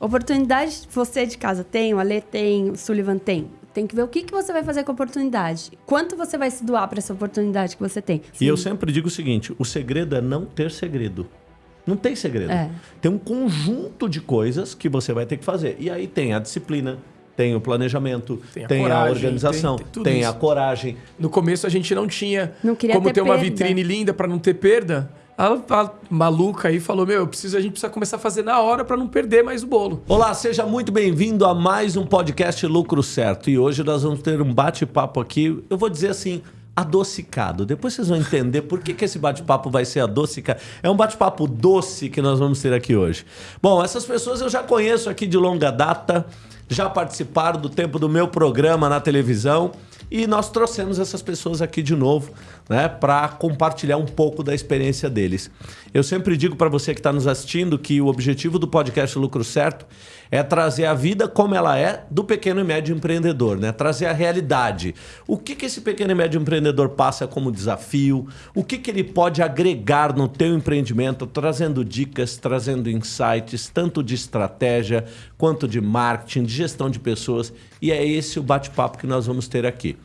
Oportunidade você de casa tem, o Ale tem, o Sullivan tem. Tem que ver o que, que você vai fazer com a oportunidade. Quanto você vai se doar para essa oportunidade que você tem. E eu sempre digo o seguinte: o segredo é não ter segredo. Não tem segredo. É. Tem um conjunto de coisas que você vai ter que fazer. E aí tem a disciplina, tem o planejamento, Tem tem a a, coragem, organização, tem- tem tem a coragem. No começo a gente não tinha Não queria como ter ter, uma perda. vitrine linda pra não ter perda. A, a maluca aí falou: Meu, eu preciso, a gente precisa começar a fazer na hora pra não perder mais o bolo. Olá, seja muito bem-vindo a mais um podcast Lucro Certo. E hoje nós vamos ter um bate-papo aqui, eu vou dizer assim, adocicado. Depois vocês vão entender por que, que esse bate-papo vai ser adocicado. É um bate-papo doce que nós vamos ter aqui hoje. Bom, essas pessoas eu já conheço aqui de longa data, já participaram do tempo do meu programa na televisão. E nós trouxemos essas pessoas aqui de novo, né, para compartilhar um pouco da experiência deles. Eu sempre digo para você que está nos assistindo que o objetivo do podcast Lucro Certo é trazer a vida como ela é do pequeno e médio empreendedor, né? Trazer a realidade. O que, que esse pequeno e médio empreendedor passa como desafio? O que, que ele pode agregar no teu empreendimento, trazendo dicas, trazendo insights, tanto de estratégia quanto de marketing, de gestão de pessoas. E é esse o bate-papo que nós vamos ter aqui.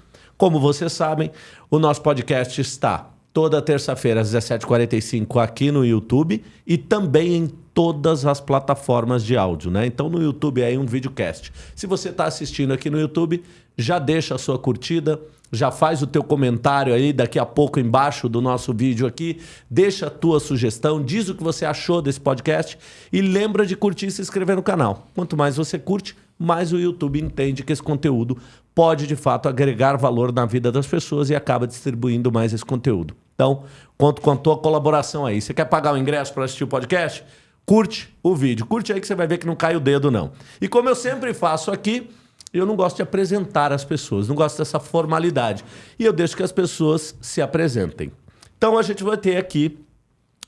Como vocês sabem, o nosso podcast está toda terça-feira às 17h45 aqui no YouTube e também em todas as plataformas de áudio, né? Então no YouTube é um videocast. Se você está assistindo aqui no YouTube, já deixa a sua curtida, já faz o teu comentário aí daqui a pouco embaixo do nosso vídeo aqui, deixa a tua sugestão, diz o que você achou desse podcast e lembra de curtir e se inscrever no canal. Quanto mais você curte, mais o YouTube entende que esse conteúdo pode de fato agregar valor na vida das pessoas e acaba distribuindo mais esse conteúdo. Então, conto com a tua colaboração aí. Você quer pagar o ingresso para assistir o podcast? Curte o vídeo. Curte aí que você vai ver que não cai o dedo, não. E como eu sempre faço aqui, eu não gosto de apresentar as pessoas, não gosto dessa formalidade. E eu deixo que as pessoas se apresentem. Então, a gente vai ter aqui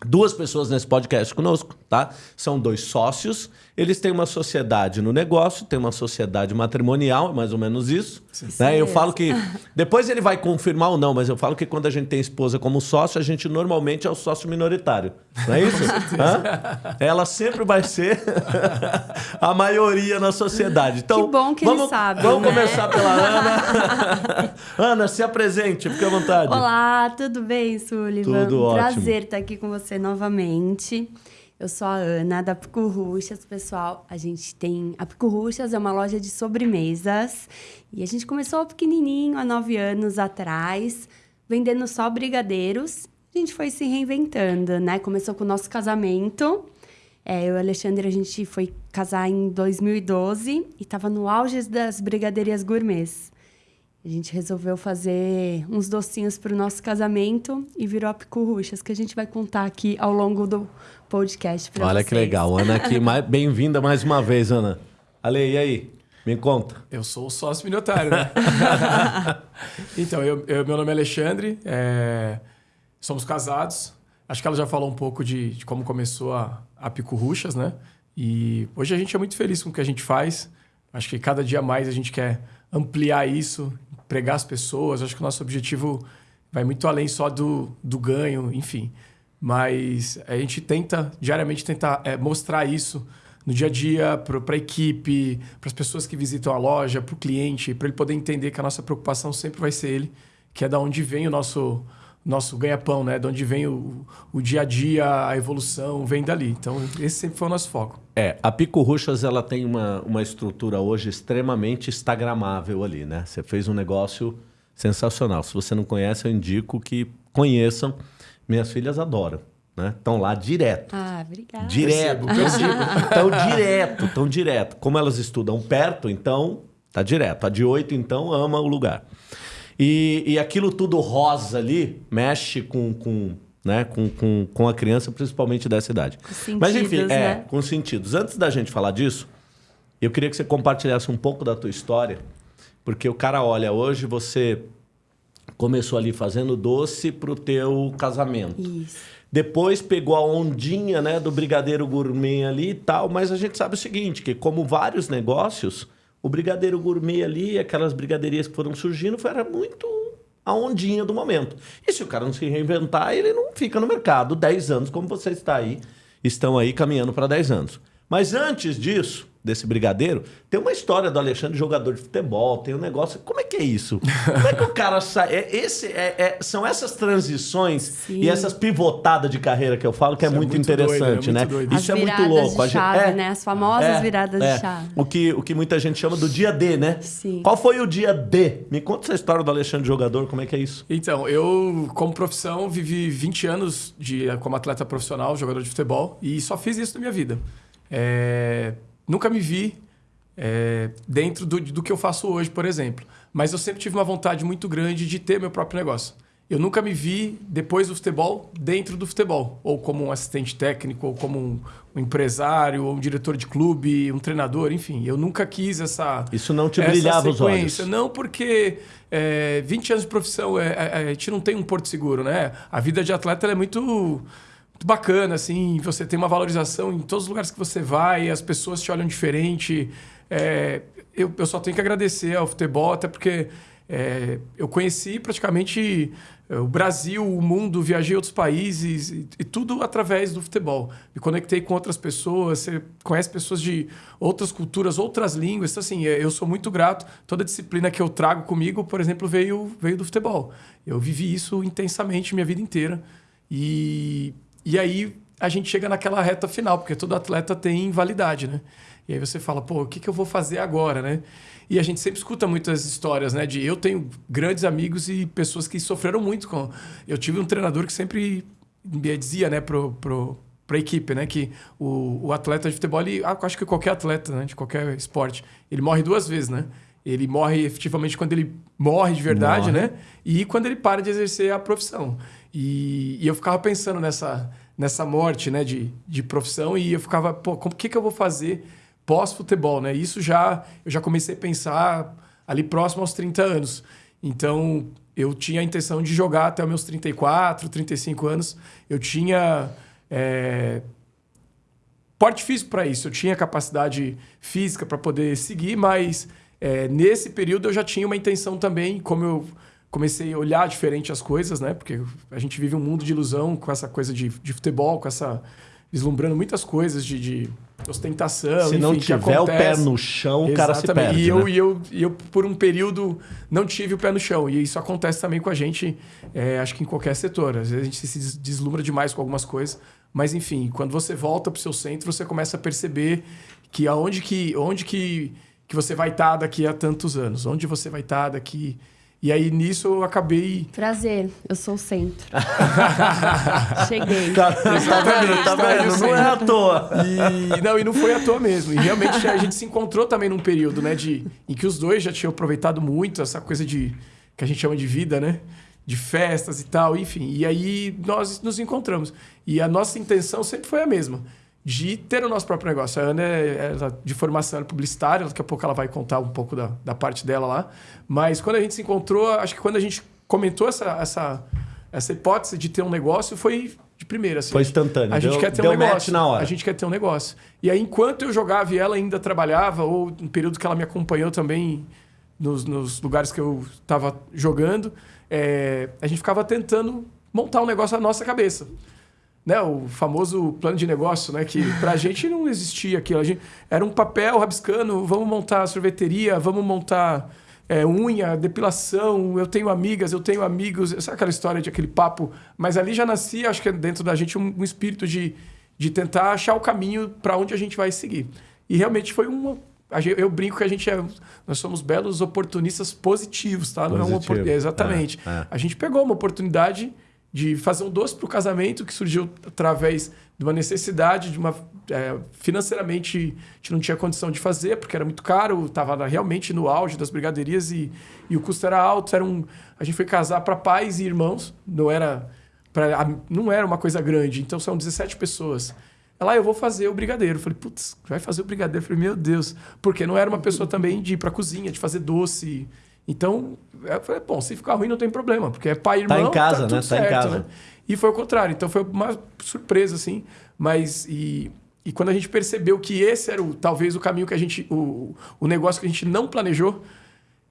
duas pessoas nesse podcast conosco, tá? São dois sócios. Eles têm uma sociedade no negócio, tem uma sociedade matrimonial, é mais ou menos isso. Né? Eu falo que. Depois ele vai confirmar ou não, mas eu falo que quando a gente tem esposa como sócio, a gente normalmente é o sócio minoritário. Não é isso? Ela sempre vai ser a maioria na sociedade. Então, Que bom que vamos, eles sabem, Vamos né? começar pela Ana. Ana, se apresente, fique à vontade. Olá, tudo bem, Sullivan? Tudo ótimo. Prazer estar aqui com você novamente. Eu sou a Ana, da Pico Ruxas, pessoal. A gente tem... A Pico Ruxas é uma loja de sobremesas. E a gente começou pequenininho, há nove anos atrás, vendendo só brigadeiros. A gente foi se reinventando, né? Começou com o nosso casamento. É, eu e o Alexandre, a gente foi casar em 2012 e estava no auge das brigaderias gourmets. A gente resolveu fazer uns docinhos para o nosso casamento e virou a Picuruchas, que a gente vai contar aqui ao longo do podcast para Olha vocês. que legal. Ana aqui, bem-vinda mais uma vez, Ana. Ale, e aí? Me conta. Eu sou o sócio minoritário, né? então, eu, eu- meu nome é Alexandre, é, somos casados. Acho que ela já falou um pouco de, de como começou a, a Pico Ruxas, né? E hoje a gente é muito feliz com o que a gente faz. Acho que cada dia mais a gente quer ampliar isso, pregar as pessoas. Acho que o nosso objetivo vai muito além só do, do ganho, enfim. Mas a gente tenta, diariamente, tentar é, mostrar isso no dia a dia para a equipe, para as pessoas que visitam a loja, para o cliente, para ele poder entender que a nossa preocupação sempre vai ser ele, que é da onde vem o nosso nosso ganha-pão, né? De onde vem o, o dia a dia, a evolução, vem dali. Então, esse sempre foi o nosso foco. É, a Pico Ruxas ela tem uma, uma estrutura hoje extremamente instagramável ali, né? Você fez um negócio sensacional. Se você não conhece, eu indico que conheçam. Minhas filhas adoram, né? Estão lá direto. Ah, obrigada. Direto. Estão direto, estão direto. Como elas estudam perto, então tá direto. A de oito, então, ama o lugar. E, e aquilo tudo rosa ali mexe com, com, né, com, com, com a criança, principalmente dessa idade. Com Mas enfim, sentidos, é, né? com sentidos. Antes da gente falar disso, eu queria que você compartilhasse um pouco da tua história, porque o cara olha, hoje você começou ali fazendo doce pro teu casamento. Isso. Depois pegou a ondinha né, do brigadeiro gourmet ali e tal, mas a gente sabe o seguinte, que como vários negócios, o brigadeiro gourmet ali, aquelas brigaderias que foram surgindo, foi- era muito a ondinha do momento. E se o cara não se reinventar, ele não fica no mercado 10 anos, como você está aí, estão aí caminhando para 10 anos. Mas antes disso, desse brigadeiro, tem uma história do Alexandre jogador de futebol, tem um negócio. Como é que é isso? Como é que o cara sai? É, esse, é, é, são essas transições Sim. e essas pivotadas de carreira que eu falo que é é muito, muito doido, interessante, é muito né? doido. Isso As é muito louco. de A gente- chave, é, né? As famosas viradas de chave. O que, o que muita gente chama do dia D, né? Sim. Qual foi o dia D? Me conta essa história do Alexandre jogador, como é que é isso? Então, eu, como profissão, vivi 20 anos de, como atleta profissional, jogador de futebol, e só fiz isso na minha vida. É, nunca me vi é, dentro do, do que eu faço hoje, por exemplo. Mas eu sempre tive uma vontade muito grande de ter meu próprio negócio. Eu nunca me vi, depois do futebol, dentro do futebol. Ou como um assistente técnico, ou como um, um empresário, ou um diretor de clube, um treinador, enfim. Eu nunca quis essa, Isso não te brilhava os olhos. Não, porque é, 20 anos de profissão, é, é, a gente não tem um porto seguro, né? A vida de atleta é muito, muito bacana, assim. Você tem uma valorização em todos os lugares que você vai, as pessoas te olham diferente. É, eu, eu só tenho que agradecer ao futebol, até porque é, eu conheci praticamente é, o Brasil, o mundo, viajei a outros países e, e tudo através do futebol. Me conectei com outras pessoas, você conhece pessoas de outras culturas, outras línguas. Então, assim, é, eu sou muito grato. Toda disciplina que eu trago comigo, por exemplo, veio, veio do futebol. Eu vivi isso intensamente minha vida inteira. E, e aí a gente chega naquela reta final, porque todo atleta tem validade, né? E aí você fala, pô, o que, que eu vou fazer agora, né? E a gente sempre escuta muitas histórias, né? De eu tenho grandes amigos e pessoas que sofreram muito com. Eu tive um treinador que sempre me dizia, né, pro, pro, pra equipe, né, que o, o atleta de futebol, ele, ah, acho que qualquer atleta, né, de qualquer esporte, ele morre duas vezes, né? Ele morre efetivamente quando ele morre de verdade, Morre. né? E quando ele para de exercer a profissão. E, e eu ficava pensando nessa, nessa morte, né, de, de profissão e eu ficava, pô, como que que eu vou fazer pós-futebol, né? Isso já eu já comecei a pensar ali próximo aos 30 anos. Então, eu tinha a intenção de jogar até os meus 34, 35 anos. Eu tinha é, porte físico para isso. Eu tinha capacidade física para poder seguir, mas é, nesse período eu já tinha uma intenção também, como eu comecei a olhar diferente as coisas, né? Porque a gente vive um mundo de ilusão com essa coisa de, de futebol, com essa vislumbrando muitas coisas de, de ostentação. Se não enfim, tiver o pé no chão, o cara se perde. E eu, né? e, eu, e eu, por um período, não tive o pé no chão. E isso acontece também com a gente, é, acho que em qualquer setor. Às vezes a gente se des- deslumbra demais com algumas coisas. Mas, enfim, quando você volta para o seu centro, você começa a perceber que aonde que, onde que, que você vai estar daqui a tantos anos. Onde você vai estar daqui... E aí, nisso, eu acabei... Prazer, eu sou o centro. Cheguei. Tá, tá vendo? Tá vendo? Não é à toa. E, não, e não foi à toa mesmo. E realmente a gente se encontrou também num período, né, de, em que os dois já tinham aproveitado muito essa coisa de que a gente chama de vida, né? De festas e tal, enfim. E aí nós nos encontramos. E a nossa intenção sempre foi a mesma. De ter o nosso próprio negócio. A Ana é ela, de formação é publicitária, daqui a pouco ela vai contar um pouco da, da parte dela lá. Mas quando a gente se encontrou, acho que quando a gente comentou essa, essa, essa hipótese de ter um negócio, foi de primeira. Assim. Foi instantâneo, A gente deu- quer ter um negócio. na hora. A gente quer ter um negócio. E aí, enquanto eu jogava e ela ainda trabalhava, ou no período que ela me acompanhou também nos, nos lugares que eu estava jogando, é, a gente ficava tentando montar um negócio na nossa cabeça. Né, o famoso plano de negócio, né, que pra gente não existia aquilo. A gente, era um papel rabiscando, vamos montar sorveteria, vamos montar é, unha, depilação, eu tenho amigas, eu tenho amigos, sabe aquela história de aquele papo? Mas ali já nascia, acho que dentro da gente, um, um espírito de, de tentar achar o caminho para onde a gente vai seguir. E realmente foi uma. a Eu brinco que a gente é. Nós somos belos oportunistas positivos, tá? Não é Positivo. opor- Exatamente. É, é. A gente pegou uma oportunidade de fazer um doce para o casamento que surgiu através de uma necessidade, de uma é, financeiramente a gente não tinha condição de fazer porque era muito caro, estava realmente no auge das brigaderias e, e o custo era alto. Era um, a gente foi casar para pais e irmãos, não era pra, não era uma coisa grande, então são 17 pessoas. Ela, ah, eu vou fazer o brigadeiro. Falei, putz, vai fazer o brigadeiro? Eu falei, meu Deus. Porque não era uma pessoa também de ir pra cozinha, de fazer doce. Então, eu falei, bom, se ficar ruim não tem problema, porque é pai e Tá irmão, em casa, tudo né? Tá em certo, casa. né? E foi o contrário. Então foi uma surpresa, assim. Mas, e, e quando a gente percebeu que esse era o, talvez o caminho que a gente, o, o negócio que a gente não planejou,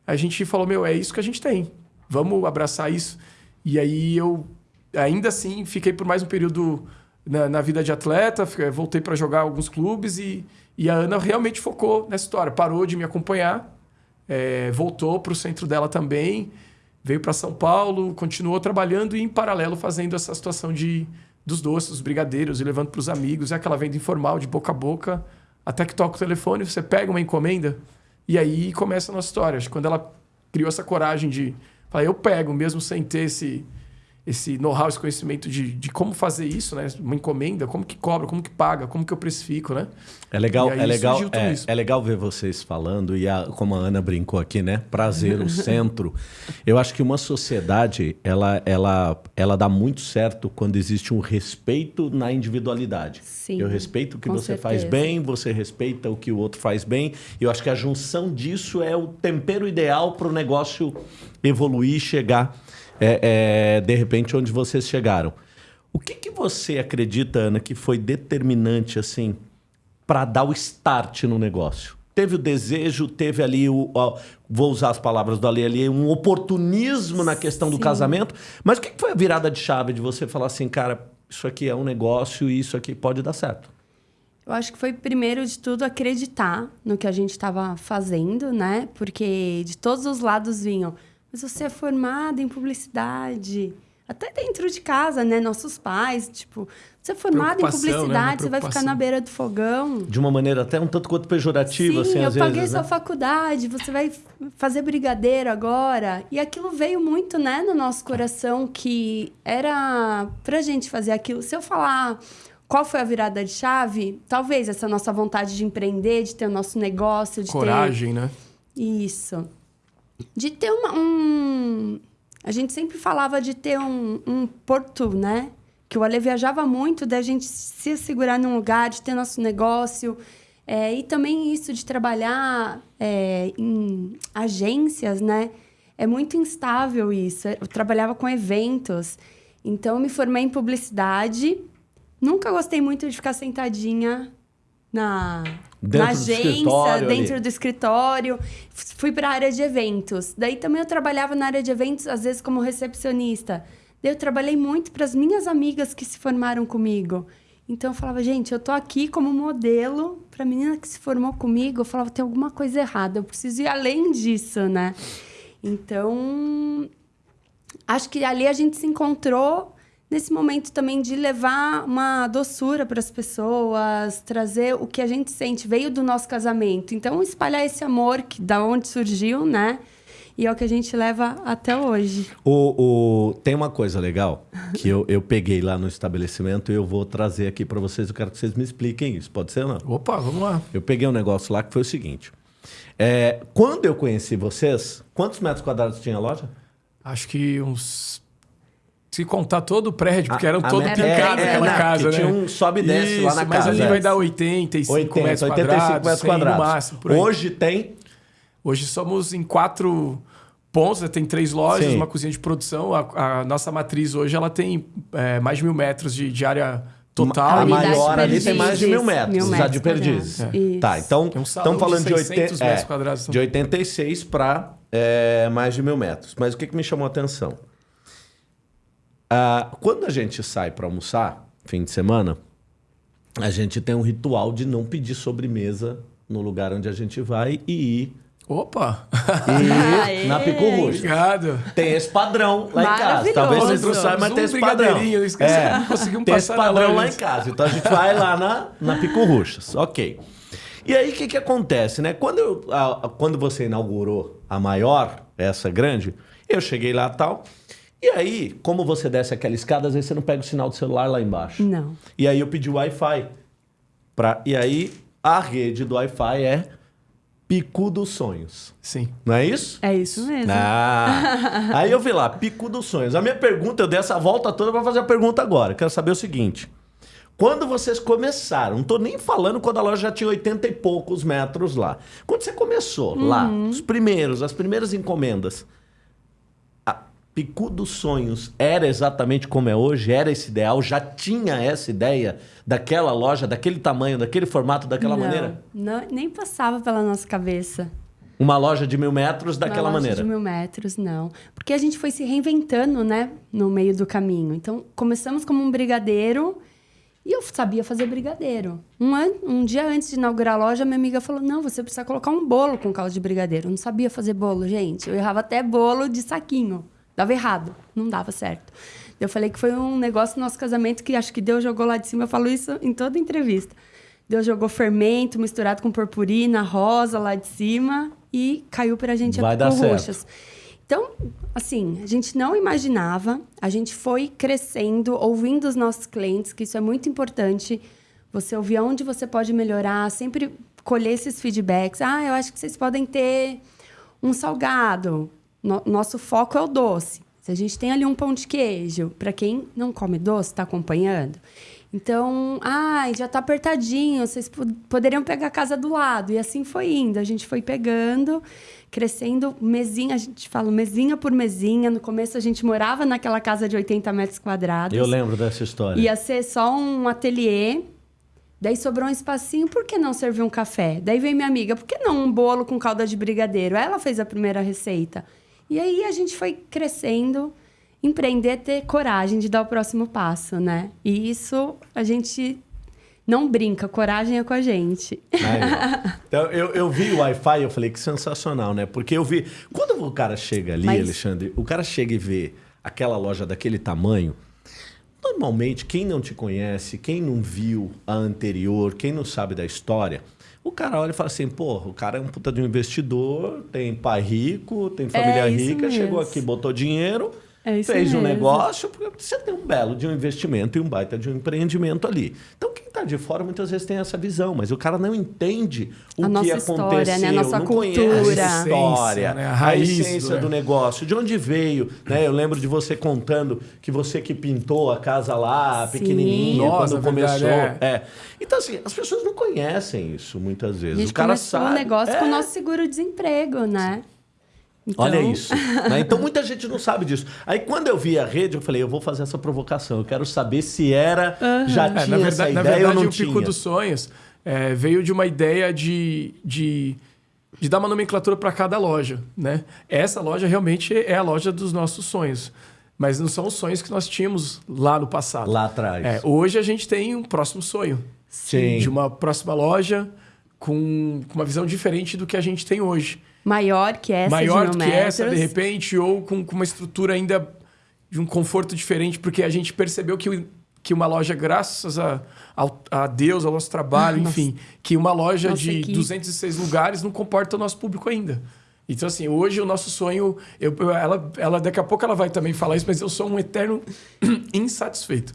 a gente falou, meu, é isso que a gente tem. Vamos abraçar isso. E aí eu, ainda assim, fiquei por mais um período na, na vida de atleta, voltei para jogar alguns clubes e, e a Ana realmente focou nessa história. Parou de me acompanhar, é, voltou para o centro dela também, veio para São Paulo, continuou trabalhando e em paralelo fazendo essa situação de dos doces, dos brigadeiros e levando para os amigos, é aquela venda informal de boca a boca, até que toca o telefone, você pega uma encomenda e aí começa a nossa história. Acho que quando ela criou essa coragem de falar, eu pego, mesmo sem ter esse esse know-how, esse conhecimento de, de como fazer isso, né? Uma encomenda, como que cobra, como que paga, como que eu precifico, né? É legal, é legal, é, isso. é legal ver vocês falando e a- como a Ana brincou aqui, né? Prazer, o centro. Eu acho que uma sociedade ela, ela, ela dá muito certo quando existe um respeito na individualidade. Sim, Eu respeito o que você faz certeza. bem, você respeita o que o outro faz bem. E eu acho que a junção disso é o tempero ideal para o negócio evoluir e chegar, é, é, de repente, onde vocês chegaram. O que, que você acredita, Ana, que foi determinante assim para dar o start no negócio? Teve o desejo, teve ali o. ó, vou usar as palavras do Ali ali, um oportunismo na questão do Sim. casamento. Mas o que que foi a virada de chave de você falar assim, cara, isso aqui é um negócio e isso aqui pode dar certo? Eu acho que foi, primeiro de tudo, acreditar no que a gente estava fazendo, né? Porque de todos os lados vinham. Mas você é formada em publicidade. Até dentro de casa, né? Nossos pais, tipo, você é formada em né? Publicidade, você vai ficar na beira do fogão. De uma maneira até um tanto quanto pejorativa, Sim, assim, eu às paguei vezes. sua né? faculdade, você vai fazer brigadeiro agora. E aquilo veio muito, né, no nosso coração, que era pra gente fazer aquilo. Se eu falar qual foi a virada de chave, talvez essa nossa vontade de empreender, de ter o nosso negócio, de Coragem, né? ter... Isso. De ter uma, um... A gente sempre falava de ter um, um porto, né? Que o Ale viajava muito, da gente se segurar num lugar, de ter nosso negócio. É, e também isso de trabalhar é, em agências, né? É muito instável isso. Eu trabalhava com eventos. Então, me formei em publicidade. Nunca gostei muito de ficar sentadinha na, Dentro na do agência, ali. dentro do escritório. Fui para a área de eventos. Daí também eu trabalhava na área de eventos, às vezes como recepcionista. Daí eu trabalhei muito para as minhas amigas que se formaram comigo. Então eu falava, gente, eu tô aqui como modelo para a menina que se formou comigo. Eu falava, tem alguma coisa errada, eu preciso ir além disso, né? Então, acho que ali a gente se encontrou nesse momento também de levar uma doçura para as pessoas, trazer o que a gente sente, veio do nosso casamento. Então, espalhar esse amor que da onde surgiu, né? E é o que a gente leva até hoje. O, o- tem uma coisa legal que eu, eu peguei lá no estabelecimento e eu vou trazer aqui para vocês. Eu quero que vocês me expliquem isso. Pode ser ou não? Opa, vamos lá. Eu peguei um negócio lá que foi o seguinte. É, quando eu conheci vocês, quantos metros quadrados tinha a loja? Acho que uns. Se contar todo o prédio, porque eram a todo picado é, é, aquela casa, né? tinha um sobe e desce lá na mas casa, ali é. vai dar 85 80, metros 85 quadrados, metros 100 quadrados. no máximo, por aí. Hoje tem. Hoje somos em quatro pontos, né? tem três lojas, Sim. uma cozinha de produção. A, a nossa matriz hoje ela tem é, mais de mil metros de, de área total. a maior ali tem mais de mil metros, mil já de metros perdizes. Isso. Tá, então É um estamos falando de de, 600 80, metros é, quadrados. de 86 para mais de mil metros. Mas o que, que me chamou a atenção? Ah, quando a gente sai para almoçar, fim de semana, a gente tem um ritual de não pedir sobremesa no lugar onde a gente vai e ir, Opa! ir na Pico Roxo. Obrigado. Tem esse padrão lá em casa. Talvez vocês não saibam, mas Um tem esse padrão. eu esqueci, É, não conseguimos tem esse passar padrão lá em casa. Então a gente vai lá na, na Pico Ruxas. Ok. E aí o que, que acontece, né? Quando, eu, a- quando você inaugurou a maior, essa grande, eu cheguei lá e tal. E aí, como você desce aquela escada, às vezes você não pega o sinal do celular lá embaixo. Não. E aí eu pedi o Wi-Fi. Pra, e aí a rede do Wi-Fi é Pico dos Sonhos. Sim. Não é isso? É isso mesmo. Ah, aí eu vi lá, Pico dos Sonhos. A minha pergunta, eu dei essa volta toda para fazer a pergunta agora. Quero saber o seguinte. Quando vocês começaram, não tô nem falando quando a loja já tinha 80 e poucos metros lá. Quando você começou lá, os primeiros, as primeiras encomendas, Picu dos Sonhos era exatamente como é hoje? Era esse ideal? Já tinha essa ideia daquela loja, daquele tamanho, daquele formato, daquela Não, maneira? não, nem passava pela nossa cabeça. Uma loja de mil metros daquela Uma loja maneira? de mil metros, não. Porque a gente foi se reinventando, né? No meio do caminho. Então, começamos como um brigadeiro E eu sabia fazer brigadeiro. Um, an um dia antes de inaugurar a loja, minha amiga falou: Não, você precisa colocar um bolo com caldo de brigadeiro. Eu não sabia fazer bolo, gente. Eu errava até bolo de saquinho. Dava errado, não dava certo. Eu falei que foi um negócio no nosso casamento que acho que Deus jogou lá de cima. Eu falo isso em toda entrevista. Deus jogou fermento misturado com purpurina, rosa lá de cima e caiu pra gente Vai a dar roxas. certo. Então, assim, a gente não imaginava, a gente foi crescendo, ouvindo os nossos clientes, que isso é muito importante. Você ouvir onde você pode melhorar, sempre colher esses feedbacks. Ah, eu acho que vocês podem ter um salgado. No- nosso foco é o doce. Se a gente tem ali um pão de queijo, para quem não come doce, está acompanhando. Então, ah, já está apertadinho, vocês po- poderiam pegar a casa do lado. E assim foi indo. A gente foi pegando, crescendo mesinha, a gente fala mesinha por mesinha. No começo a gente morava naquela casa de 80 metros quadrados. Eu lembro dessa história. Ia ser só um ateliê. Daí sobrou um espacinho, por que não servir um café? Daí veio minha amiga, por que não um bolo com calda de brigadeiro? Ela fez a primeira receita. E aí a gente foi crescendo, empreender, ter coragem de dar o próximo passo, né? E isso a gente não brinca, coragem é com a gente. Aí, então, eu, eu vi o Wi-Fi e eu falei que sensacional, né? Porque eu vi. Quando o cara chega ali, Mas- Alexandre, o cara chega e vê aquela loja daquele tamanho. Normalmente, quem não te conhece, quem não viu a anterior, quem não sabe da história, o cara olha e fala assim: pô, o cara é um puta de um investidor, tem pai rico, tem família É rica, chegou mesmo. aqui, botou dinheiro, É isso fez um mesmo. negócio, porque você tem um belo de um investimento e um baita de um empreendimento ali. Então, quem está de fora muitas vezes tem essa visão, mas o cara não entende o A que nossa aconteceu, história, né? A nossa não cultura. conhece a A história, essência, né? A a, raiz essência do- do negócio, de onde veio, né? Eu lembro de você contando que você que pintou a casa lá, Sim. pequenininha, Nossa, quando começou. verdade, é. Então, assim, as pessoas não conhecem isso muitas A vezes. gente o cara sabe. o negócio com É. o nosso seguro-desemprego, né? Então, Olha isso. né? Então muita gente não sabe disso. Aí quando eu vi a rede, eu falei, eu vou fazer essa provocação. Eu quero saber se era, já É, tinha na essa verdade, na ideia verdade ou não o tinha. Pico dos Sonhos é, veio de uma ideia de, de, de dar uma nomenclatura para cada loja. Né? Essa loja realmente é a loja dos nossos sonhos. Mas não são os sonhos que nós tínhamos lá no passado. Lá atrás. É, hoje a gente tem um próximo sonho. Sim. De uma próxima loja com, com uma visão diferente do que a gente tem hoje. Maior que essa Maior de que essa, de repente, ou com, com uma estrutura ainda de um conforto diferente, porque a gente percebeu que, que uma loja, graças a, a Deus, ao nosso trabalho, Nossa. enfim, que uma loja Nossa de equipe. 206 lugares não comporta o nosso público ainda. Então, assim, hoje o nosso sonho. Eu- ela, ela, daqui a pouco ela vai também falar isso, mas eu sou um eterno insatisfeito.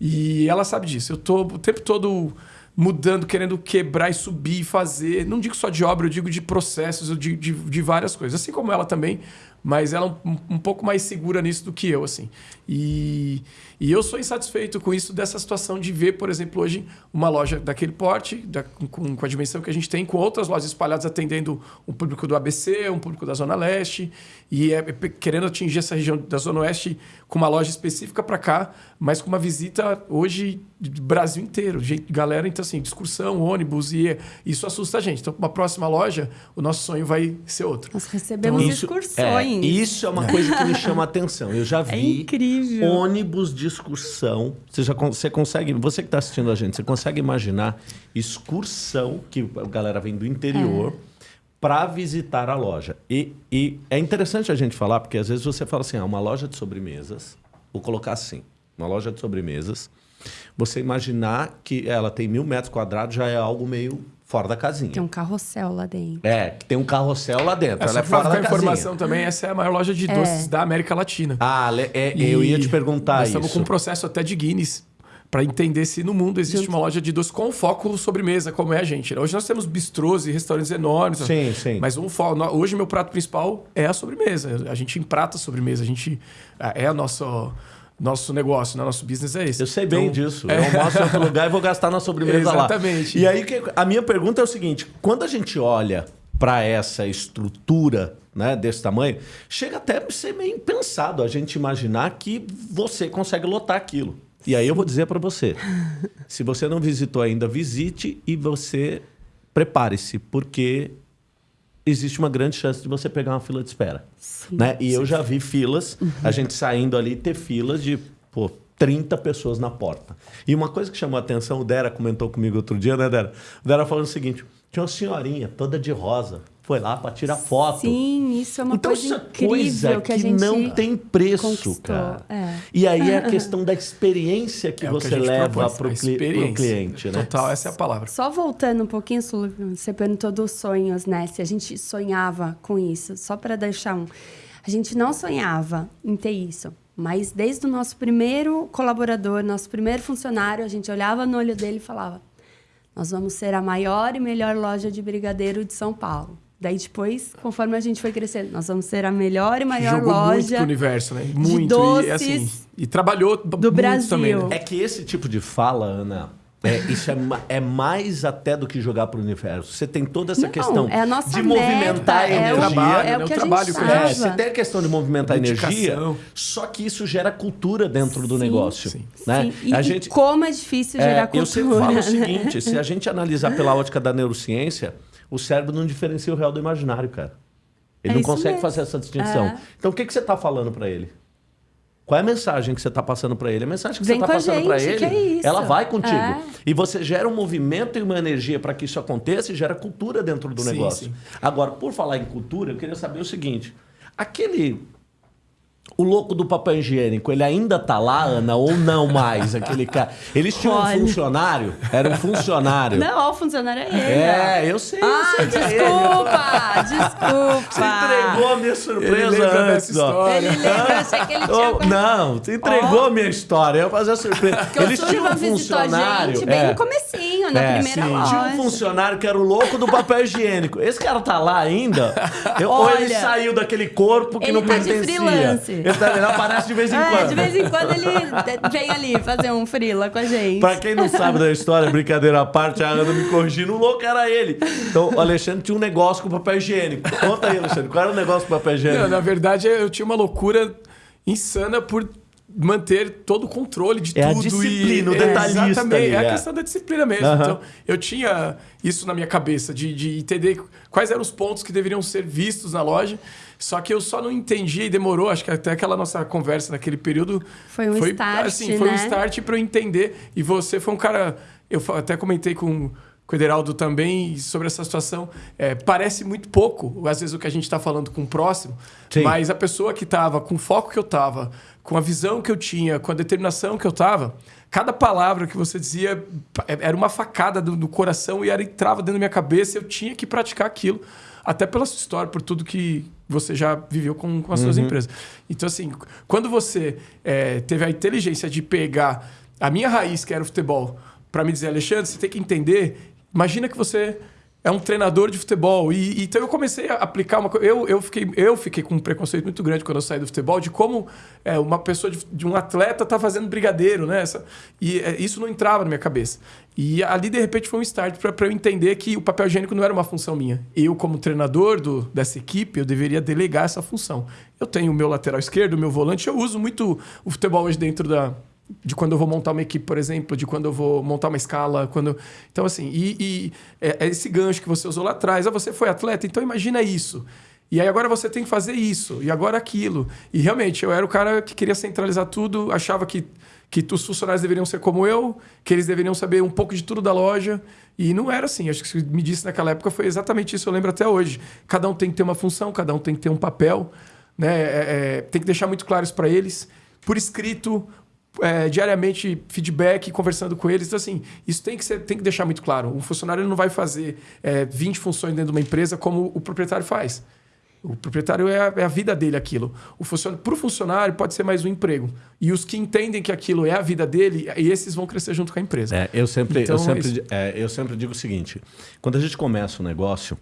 E ela sabe disso. Eu tô o tempo todo mudando, querendo quebrar e subir e fazer. Não digo só de obra, eu digo de processos, digo de, de várias coisas. Assim como ela também, mas ela é um, um pouco mais segura nisso do que eu, assim. E, e eu sou insatisfeito com isso, dessa situação de ver, por exemplo, hoje uma loja daquele porte, da- com, com a dimensão que a gente tem, com outras lojas espalhadas atendendo um público do ABC, um público da Zona Leste, e é, é, querendo atingir essa região da Zona Oeste com uma loja específica para cá, mas com uma visita hoje do Brasil inteiro. Gente, galera, então assim, discussão, ônibus, e é- isso assusta a gente. Então, para uma próxima loja, o nosso sonho vai ser outro. Nós recebemos Isso- excursões. É, isso é uma coisa que me chama a atenção. Eu já É vi incrível. ônibus de excursão. Você, já, você consegue, você que está assistindo a gente, você consegue imaginar excursão que a galera vem do interior para visitar a loja. E, e é interessante a gente falar, porque às vezes você fala assim, ah, uma loja de sobremesas, vou colocar assim, uma loja de sobremesas, você imaginar que ela tem mil metros quadrados já é algo meio fora da casinha. Tem um carrossel lá dentro. É, que tem um carrossel lá dentro. Essa ela é fora da a casinha. informação também, essa é a maior loja de doces da América Latina. Ah, é, eu ia te perguntar nós isso. estamos com um processo até de Guinness para entender se no mundo existe uma loja de doces com foco sobremesa, como é a gente. Hoje nós temos bistrôs e restaurantes enormes. Sim, sim. Mas um fo- no- hoje meu prato principal é a sobremesa. A gente emprata a sobremesa. A gente é a nossa nosso negócio, né? nosso business é esse. Eu sei bem Então, disso. Eu almoço em outro lugar e vou gastar na sobremesa lá. Exatamente. E aí, que- a minha pergunta é o seguinte: quando a gente olha para essa estrutura né, desse tamanho, chega até a ser meio impensado a gente imaginar que você consegue lotar aquilo. E aí eu vou dizer para você: se você não visitou ainda, visite e você prepare-se, porque existe uma grande chance de você pegar uma fila de espera. Sim. Né? E eu já vi filas, a gente saindo ali ter filas de pô, 30 pessoas na porta. E uma coisa que chamou a atenção, o Dera comentou comigo outro dia, né, Dera? O Dera falando o seguinte: tinha uma senhorinha toda de rosa, foi lá para tirar foto. Sim, isso é uma então, coisa isso é incrível coisa que que, a gente não tem preço, conquistou. cara. É. E aí é a questão da experiência que É que você gente leva para a o experiência. cliente, né? Total, essa é a palavra. Só voltando um pouquinho, Sulu, você perguntou dos sonhos, né? Se a gente sonhava com isso. Só para deixar um. A gente não sonhava em ter isso. Mas desde o nosso primeiro colaborador, nosso primeiro funcionário, a gente olhava no olho dele e falava: Nós vamos ser a maior e melhor loja de brigadeiro de São Paulo. Daí depois, conforme a gente foi crescendo, nós vamos ser a melhor e maior Jogou muito loja pro universo, né? Muito. e, doces assim, e trabalhou do muito Brasil. também, né? É que esse tipo de fala, Ana, é, isso é, é mais até do que jogar para o universo. Você tem toda essa Não, questão é a nossa de meta, movimentar a é o- energia. trabalho, é o né? que O a trabalho gente É, você tem a questão de movimentar a energia, só que isso gera cultura dentro do Sim, negócio. sim. Né? Sim, E, a e gente, como é difícil é, gerar cultura. eu sempre falo o né? seguinte: se a gente analisar pela ótica da neurociência, o cérebro não diferencia o real do imaginário, cara. Ele É não consegue mesmo. fazer essa distinção. É. Então, o que, que você está falando para ele? Qual é a mensagem que você está passando para ele? A mensagem que Vem você está passando para ele, que é isso. ela vai contigo. É. E você gera um movimento e uma energia para que isso aconteça e gera cultura dentro do Sim, negócio. sim. Agora, por falar em cultura, eu queria saber o seguinte: aquele. O louco do papel higiênico, ele ainda tá lá, Ana, ou não mais? Aquele cara. Eles tinham um Olha. funcionário? Era um funcionário. Não, o funcionário é ele. É, eu sei. eu Ah, sei que é ele. desculpa, desculpa. Você entregou a minha Ele surpresa lembra antes, dessa ó. história. Ele lembra, eu achei que ele tinha... Oh, não, você entregou Ó. a minha história. Eu ia fazer a surpresa. Porque o Eles tinham um visitou a funcionário. gente bem é. no comecinho, na É, primeira sim. loja. Tinha um funcionário que era o louco do papel higiênico. Esse cara tá lá ainda? Eu- ou ele Olha, saiu daquele corpo que ele não tá de pertencia? Ele, tá, aparece de vez em É, quando. de vez em quando ele vem ali fazer um frila com a gente. Pra quem não sabe da história, brincadeira à parte, a Ana me corrigindo, o louco era ele. Então, o Alexandre tinha um negócio com papel higiênico. Conta aí, Alexandre, qual era o negócio com papel higiênico? Não, na verdade, eu tinha uma loucura insana por manter todo o controle de É a tudo. disciplina, o e, detalhista ali, Exatamente, é é. a questão da disciplina mesmo. Aham. Então, eu tinha isso na minha cabeça, de, de entender quais eram os pontos que deveriam ser vistos na loja. Só que eu só não entendia e demorou, acho que até aquela nossa conversa naquele período... Foi um start, assim, Foi um né? start para eu entender. E você foi um cara... Eu até comentei com, com o Ederaldo também sobre essa situação. É, parece muito pouco, às vezes, o que a gente está falando com o próximo. Sim. Mas a pessoa que estava com o foco que eu estava, com a visão que eu tinha, com a determinação que eu estava, cada palavra que você dizia pa- era uma facada do, do coração e era entrava dentro da minha cabeça. Eu tinha que praticar aquilo, até pela sua história, por tudo que você já viveu com, com as suas empresas. Então, assim, quando você eh, teve a inteligência de pegar a minha raiz, que era o futebol, para me dizer, Alexandre, você tem que entender. Imagina que você é um treinador de futebol. E, então eu comecei a aplicar uma coisa. Eu, eu, fiquei, eu fiquei com um preconceito muito grande quando eu saí do futebol, de como é, uma pessoa, de, de um atleta, tá fazendo brigadeiro, né? Essa, e é, isso não entrava na minha cabeça. E ali, de repente, foi um start para eu entender que o papel higiênico não era uma função minha. Eu, como treinador do, dessa equipe, eu deveria delegar essa função. Eu tenho o meu lateral esquerdo, o meu volante, eu uso muito o futebol hoje dentro da, de quando eu vou montar uma equipe, por exemplo, de quando eu vou montar uma escala, quando então assim e, e é, é esse gancho que você usou lá atrás, ah, você foi atleta, então imagina isso. E aí agora você tem que fazer isso e agora aquilo. E realmente eu era o cara que queria centralizar tudo, achava que que os funcionários deveriam ser como eu, que eles deveriam saber um pouco de tudo da loja. E não era assim. Acho que você me disse naquela época foi exatamente isso. Eu lembro até hoje. Cada um tem que ter uma função, cada um tem que ter um papel. Né? É, é, tem que deixar muito claro isso para eles. Por escrito, é, diariamente feedback, conversando com eles. Então, assim, isso tem que, ser, tem que deixar muito claro. Um funcionário não vai fazer é, 20 funções dentro de uma empresa como o proprietário faz. O proprietário é a, é a vida dele aquilo. O funcionário, para o funcionário pode ser mais um emprego. E os que entendem que aquilo é a vida dele, esses vão crescer junto com a empresa. É, eu sempre, Então, eu, sempre, isso- é, eu sempre digo o seguinte: quando a gente começa um negócio,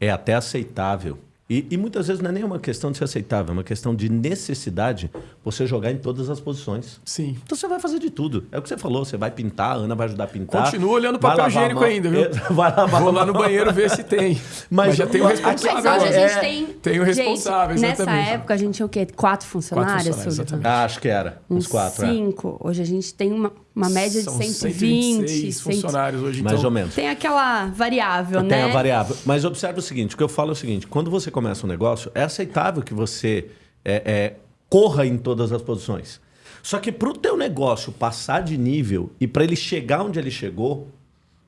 é até aceitável. E, e muitas vezes não é nem uma questão de ser aceitável, é uma questão de necessidade você jogar em todas as posições. Sim. Então você vai fazer de tudo. É o que você falou, você vai pintar, a Ana vai ajudar a pintar. Continua olhando vai papel higiênico mão. ainda, viu? É, Vai lavar Vou lá no banheiro ver se tem. Mas Mas, já tem o responsável. Mas hoje a gente É, tem. tem o responsável, gente, Nessa exatamente. época a gente tinha o quê? Quatro funcionários, funcionários, Sullivan? exatamente. Ah, acho que era. Uns, quatro, é. Cinco. Hoje a gente tem uma, uma média de São 120. 126 100. funcionários hoje. Mais então, ou menos. Tem aquela variável, Tem né? a variável. Mas observe o seguinte: o que eu falo é o seguinte: quando você começa um negócio, é aceitável que você é, é, corra em todas as posições. Só que para o teu negócio passar de nível e para ele chegar onde ele chegou,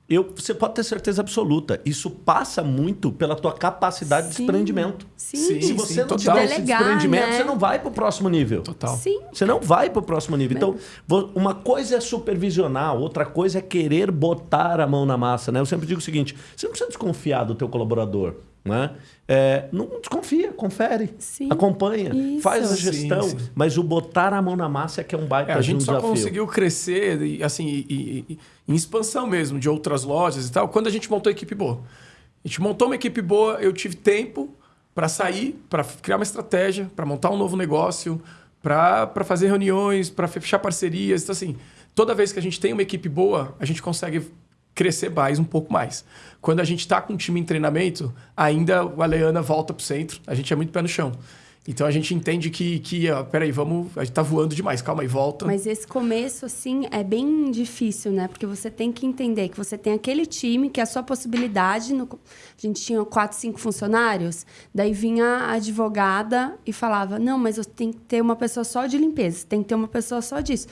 eu, você pode ter certeza absoluta. Isso passa muito pela tua capacidade de Sim. desprendimento. Sim. Sim, Se você não total. tiver esse Delegar, desprendimento, né? você não vai para o próximo nível. Total. Sim. Você não vai para o próximo nível. Então, uma coisa é supervisionar, outra coisa é querer botar a mão na massa. Né? Eu sempre digo o seguinte: você não precisa desconfiar do teu colaborador. Né? É, não desconfia, confere, Sim. acompanha, Isso. faz a gestão. sim. Mas o botar a mão na massa é que é um baita É, a de um gente só desafio. conseguiu crescer e, assim, e- e- e- em expansão mesmo de outras lojas e tal, quando a gente montou a equipe boa. A gente montou uma equipe boa, eu tive tempo para sair, para criar uma estratégia, para montar um novo negócio, para fazer reuniões, para fechar parcerias. Então, assim, toda vez que a gente tem uma equipe boa, a gente consegue crescer mais um pouco mais. Quando a gente está com um time em treinamento, ainda o Aleana volta para o centro, a gente é muito pé no chão. Então a gente entende que, que ó, peraí, vamos, a gente tá voando demais, calma aí, volta. Mas esse começo, assim, é bem difícil, né? Porque você tem que entender que você tem aquele time, que é a sua possibilidade. No... A gente tinha quatro, cinco funcionários. Daí vinha a advogada e falava: Não, mas eu tenho que ter uma pessoa só de limpeza, tem que ter uma pessoa só disso.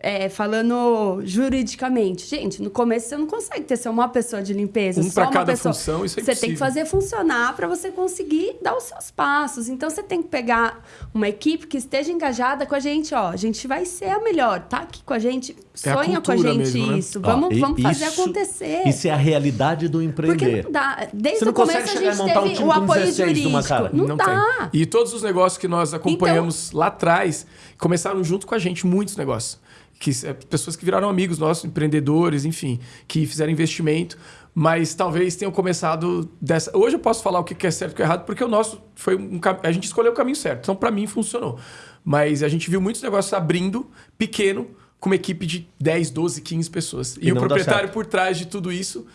É, falando juridicamente, gente, no começo você não consegue ter só uma pessoa de limpeza, Um só pra uma cada pessoa. função, isso é Você tem que fazer funcionar para você conseguir dar os seus passos. Então você tem que pegar uma equipe que esteja engajada com a gente, ó. A gente vai ser a melhor, tá aqui com a gente, É a sonha com a gente mesmo, né? isso. Ó, Vamos, vamos fazer isso- acontecer. Isso é a realidade do Porque empreender. não dá. Desde Você não o começo consegue a chegar e gente montar um teve time o apoio 16 numa jurídico. cara. Não, dá. Então tem. E todos os negócios que nós acompanhamos lá atrás começaram junto com a gente, muitos negócios. Que, é, pessoas que viraram amigos nossos, empreendedores, enfim, que fizeram investimento, mas talvez tenham começado dessa. Hoje eu posso falar o que é certo e o que é errado, porque o nosso foi um A gente escolheu o caminho certo. Então, para mim, funcionou. Mas a gente viu muitos negócios abrindo, pequeno, com uma equipe de 10, 12, 15 pessoas. E, E o proprietário por trás de tudo isso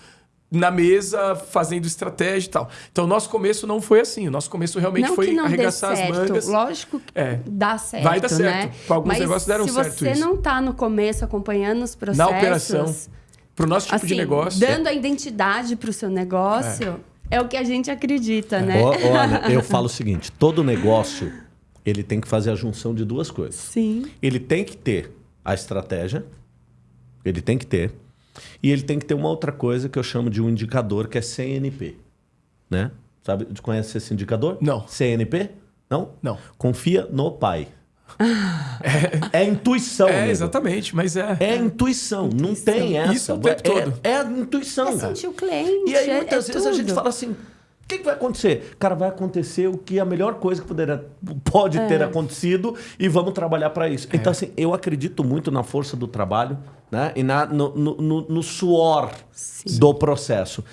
na mesa, fazendo estratégia e tal. Então, o nosso começo não foi assim. O nosso começo realmente não foi que não dê arregaçar certo. as mangas. Lógico que É. dá certo, Vai dar certo. né? Alguns Mas negócios deram se certo você isso. não tá no começo acompanhando os processos... Na operação, Para o nosso tipo de assim, negócio. dando a identidade para o seu negócio, é. o que a gente acredita, né? Ó, Olha, eu falo o seguinte: todo negócio ele tem que fazer a junção de duas coisas. Sim. Ele tem que ter a estratégia, ele tem que ter, e ele tem que ter uma outra coisa que eu chamo de um indicador que é CNP, né? Sabe? Conhece esse indicador? Não. CNP? Não? Não. Confia no pai. É, intuição. É, amigo. exatamente, mas é. É intuição, não tem essa. Isso o tempo é, todo. É a intuição. É sentir o cliente, E aí, é- muitas é vezes, a gente tudo. fala assim: o que, que vai acontecer? Cara, vai acontecer o que a melhor coisa que poderia, pode ter É. acontecido e vamos trabalhar para isso. Então, assim, eu acredito muito na força do trabalho né? e na, no, no- no- suor do processo.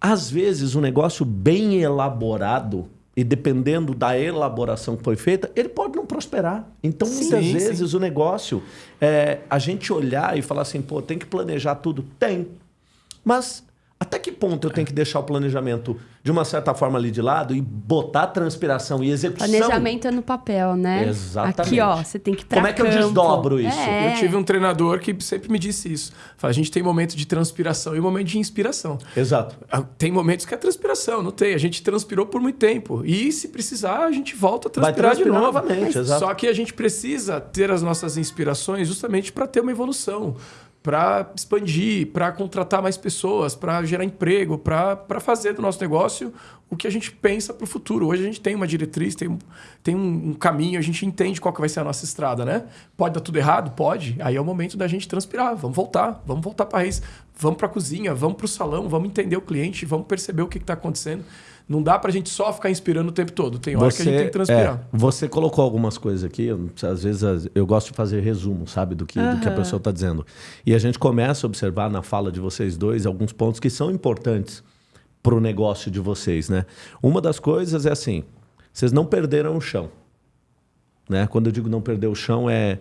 Às vezes, um negócio bem elaborado. E dependendo da elaboração que foi feita, ele pode não prosperar. Então, muitas Sim, vezes, o negócio, é, a gente olhar e falar assim, pô, tem que planejar tudo? Tem. Mas até que ponto eu tenho que deixar o planejamento de uma certa forma ali de lado e botar transpiração e execução? Planejamento é no papel, né? Exatamente. Aqui, ó, você tem que Como é que eu campo. desdobro isso? É. Eu tive um treinador que sempre me disse isso. Fala, a gente tem momento de transpiração e momento de inspiração. Exato. Ah, Tem momentos que é transpiração, não tem. A gente transpirou por muito tempo. E se precisar, a gente volta a Vai transpirar, de transpirar novo. novamente, exato. Só que a gente precisa ter as nossas inspirações justamente para ter uma evolução, para expandir, para contratar mais pessoas, para gerar emprego, para fazer do nosso negócio o que a gente pensa para o futuro. Hoje a gente tem uma diretriz, tem, um, tem um, um caminho, a gente entende qual que vai ser a nossa estrada, né? Pode dar tudo errado? Pode. Aí é o momento da gente transpirar. Vamos voltar, vamos voltar para a raiz. Vamos para a cozinha, vamos para o salão, vamos entender o cliente, vamos perceber o que está acontecendo. Não dá para a gente só ficar inspirando o tempo todo. Tem hora que a gente tem que transpirar. é, você colocou algumas coisas aqui, às vezes eu gosto de fazer resumo, sabe, do que, do que a pessoa está dizendo. E a gente começa a observar na fala de vocês dois alguns pontos que são importantes para o negócio de vocês, né? Uma das coisas é assim, vocês não perderam o chão. Né? Quando eu digo não perder o chão é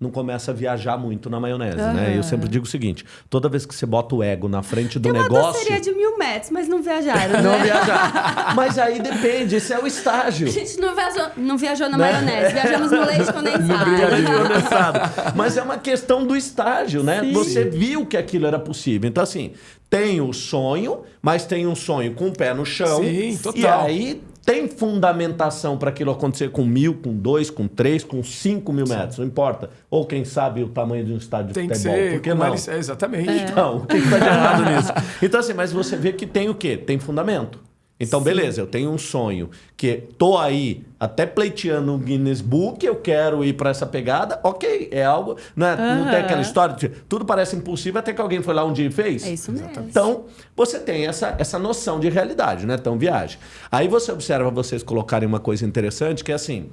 não começa a viajar muito na maionese, né? Eu sempre digo o seguinte: toda vez que você bota o ego na frente do Tem uma negócio, doceria de mil metros, mas não viajaram, não né? viajar. Mas aí depende, esse é o estágio. A gente não viajou, não viajou na Né? maionese, viajamos no leite condensado. Leite condensado. Mas é uma questão do estágio, né? Você viu que aquilo era possível. Então, assim, tem o sonho, mas tem um sonho com o pé no chão. Sim, total. E aí tem fundamentação para aquilo acontecer com mil, com dois, com três, com cinco mil metros, não importa. Ou quem sabe o tamanho de um estádio Tem de que futebol. ser. Por que com não? eles- é, exatamente. Então, o que está de errado nisso? Então, assim, mas você vê que tem o quê? Tem fundamento. Então, beleza, eu tenho um sonho que tô aí até pleiteando um Guinness Book, eu quero ir para essa pegada, ok, é algo. Não, é- não tem aquela história de tudo parece impossível até que alguém foi lá um dia e fez? É isso mesmo. Então, você tem essa, essa noção de realidade, né? Então, viagem. Aí você observa vocês colocarem uma coisa interessante, que é assim: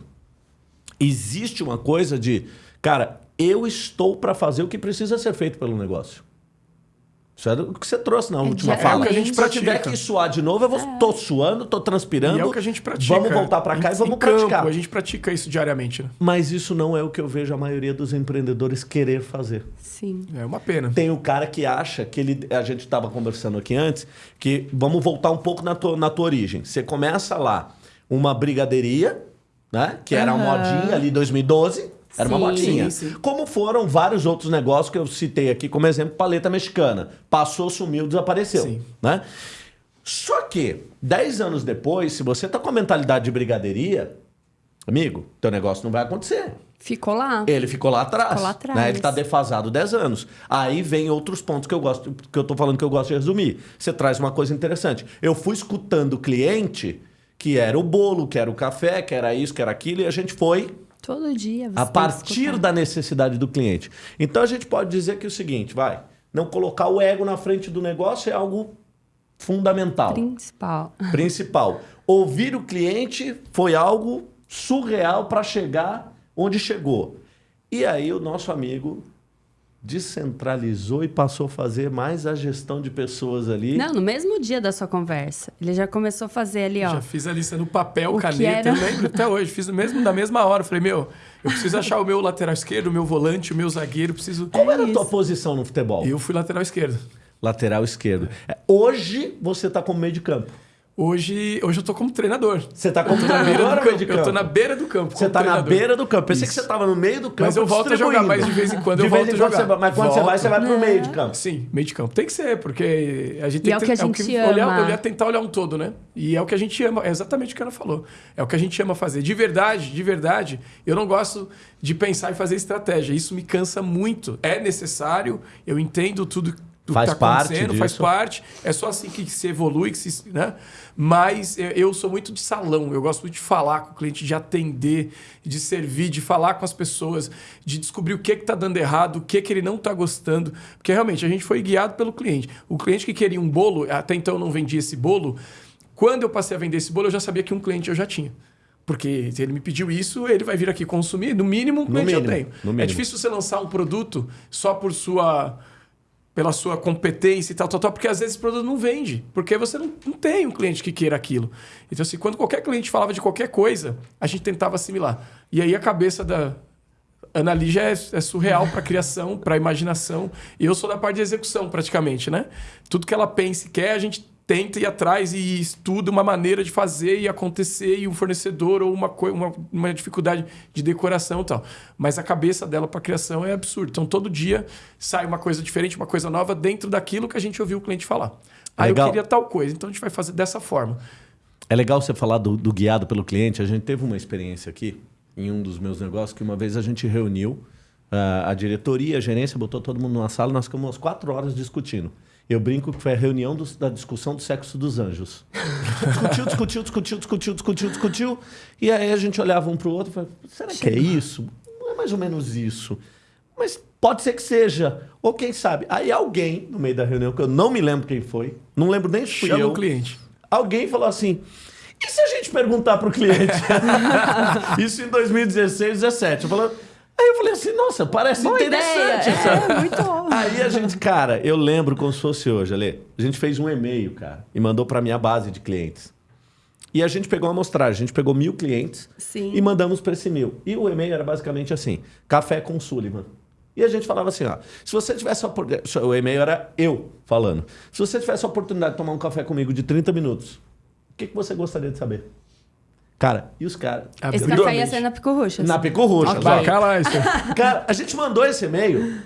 existe uma coisa de, cara, eu estou para fazer o que precisa ser feito pelo negócio. Isso era o que você trouxe na última diariamente. fala. É o que a gente Se eu tiver pratica. que suar de novo, eu vou, tô suando, tô transpirando. E é o que a gente pratica. Vamos voltar para cá Em- e vamos campo, praticar. A gente pratica isso diariamente, né? Mas isso não é o que eu vejo a maioria dos empreendedores querer fazer. Sim. É uma pena. Tem o cara que acha que ele. A gente estava conversando aqui antes, que vamos voltar um pouco na tua, na tua origem. Você começa lá uma brigadeiria, né? Que era uma Aham. modinha ali 2012. Era uma Sim. modinha. Sim, sim. Como foram vários outros negócios que eu citei aqui como exemplo, paleta mexicana. Passou, sumiu, desapareceu. Sim. Né? Só que, 10 anos depois, se você tá com a mentalidade de brigadeiria, amigo, teu negócio não vai acontecer. Ficou lá. Ele ficou lá atrás. Ficou lá atrás. Né? Ele está defasado 10 anos. Aí vem outros pontos que eu gosto, que eu tô falando que eu gosto de resumir. Você traz uma coisa interessante. Eu fui escutando o cliente, que era o bolo, que era o café, que era isso, que era aquilo, e a gente foi Todo dia. Você a partir da necessidade do cliente. Então a gente pode dizer que é o seguinte, vai, não colocar o ego na frente do negócio é algo fundamental Principal. principal. Ouvir o cliente foi algo surreal para chegar onde chegou. E aí o nosso amigo descentralizou e passou a fazer mais a gestão de pessoas ali. Não, no mesmo dia da sua conversa. Ele já começou a fazer ali, ó. Já fiz a lista no papel, O caneta, era? eu lembro até hoje. Fiz no mesmo, na mesma hora. Falei, meu, eu preciso achar o meu lateral esquerdo, o meu volante, o meu zagueiro, preciso. Qual era a tua posição no futebol? Eu fui lateral esquerdo. Lateral esquerdo. É, Hoje você está como meio de campo. Hoje, hoje eu tô como treinador. Você está como Eu tô na beira treinador do ou de campo. Eu tô na beira do campo. Você como está na treinador. beira do campo. Pensei que Isso. você estava no meio do campo. Mas eu volto a jogar, mas de vez em quando eu De vez volto em a quando jogar. você vai- Mas quando você vai, você vai pro meio de campo. Sim, meio de campo. Tem que ser, porque a gente tem é o que a gente olhar, ama. olhar, tentar olhar um todo, né? E é o que a gente ama, é exatamente o que ela falou. É o que a gente ama fazer. De verdade, de verdade, eu não gosto de pensar em fazer estratégia. Isso me cansa muito. É necessário, eu entendo tudo do Faz que está parte acontecendo, faz disso. parte. É só assim que se evolui, que se, né? Mas eu- sou muito de salão, eu gosto muito de falar com o cliente, de atender, de servir, de falar com as pessoas, de descobrir o que está dando errado, o que, que ele não está gostando. Porque realmente a gente foi guiado pelo cliente. O cliente que queria um bolo, até então eu não vendia esse bolo. Quando eu passei a vender esse bolo, eu já sabia que um cliente eu já tinha. Porque se ele me pediu isso, ele vai vir aqui consumir. No mínimo, um cliente mínimo, eu tenho. É difícil você lançar um produto só por sua pela sua competência e tal, tal, tal, porque às vezes esse produto não vende, porque você não, não tem um cliente que queira aquilo. Então, assim, quando qualquer cliente falava de qualquer coisa, a gente tentava assimilar. E aí a cabeça da Ana Lígia é, é surreal para criação, para imaginação, e eu sou da parte de execução, praticamente, né? Tudo que ela pensa e quer, a gente tenta ir atrás e estuda uma maneira de fazer e acontecer, e um fornecedor ou uma, uma, uma dificuldade de decoração e tal. Mas a cabeça dela para criação é absurda. Então, todo dia sai uma coisa diferente, uma coisa nova dentro daquilo que a gente ouviu o cliente falar. Aí Legal. eu queria tal coisa, então a gente vai fazer dessa forma. É legal você falar do, do guiado pelo cliente. A gente teve uma experiência aqui em um dos meus negócios que uma vez a gente reuniu ah, a diretoria, a gerência, botou todo mundo numa sala e nós ficamos umas quatro horas discutindo. Eu brinco que foi a reunião dos- da discussão do sexo dos anjos. discutiu, discutiu, discutiu, discutiu, discutiu, discutiu. E aí a gente olhava um para o outro e falava, será que é isso? Não é mais ou menos isso. Mas pode ser que seja. Ou quem sabe. Aí alguém, no meio da reunião, que eu não me lembro quem foi, não lembro nem se fui Chama eu, o cliente. alguém falou assim: e se a gente perguntar pro cliente? Isso em 2016, 17. Eu falei- Aí eu falei assim: nossa, parece Boa interessante essa. É, muito bom. Aí a gente, cara, eu lembro como se fosse hoje, Ale. A gente fez um e-mail, cara, e mandou pra minha base de clientes. E a gente pegou uma amostragem, a gente pegou mil clientes Sim. e mandamos para esse mil. E o e-mail era basicamente assim: café com Sullivan. E a gente falava assim: ó, se você tivesse a oportunidade. O e-mail era eu falando. Se você tivesse a oportunidade de tomar um café comigo de 30 minutos, o que, que você gostaria de saber? Cara, e os caras. Esse Abriu a café ia ser na Pico Roxas. Na Pico Roxa. Ok. Vai, cala isso. Cara, a gente mandou esse e-mail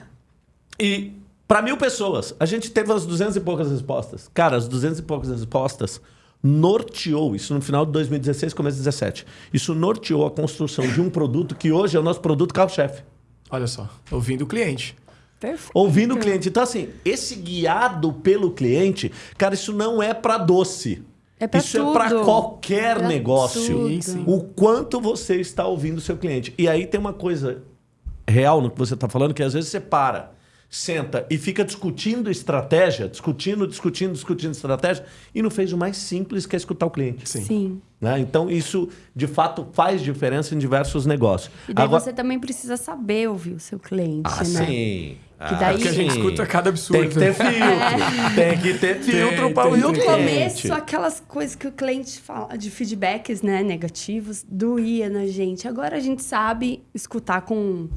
e para mil pessoas, a gente teve as 200 e poucas respostas. Cara, as 200 e poucas respostas, norteou, isso no final de 2016, começo de 2017, isso norteou a construção de um produto que hoje é o nosso produto carro-chefe. Olha só, ouvindo o cliente. Perfeito. Ouvindo o cliente. Então, assim, esse guiado pelo cliente, cara, isso não é para doce. É pra Isso tudo. é para qualquer Pra negócio. tudo. Sim, sim. O quanto você está ouvindo o seu cliente. E aí tem uma coisa real no que você está falando, que às vezes você para, senta e fica discutindo estratégia, discutindo, discutindo, discutindo estratégia, e não fez o mais simples que é escutar o cliente. Sim. Sim. né? Então, isso de fato faz diferença em diversos negócios. E daí Agora- você também precisa saber ouvir o seu cliente, Ah, né? sim. Que daí- Porque a gente escuta cada absurdo. Tem que ter filtro. Tem que ter filtro para o No começo, aquelas coisas que o cliente fala de feedbacks né, negativos doía na gente. Agora a gente sabe escutar com.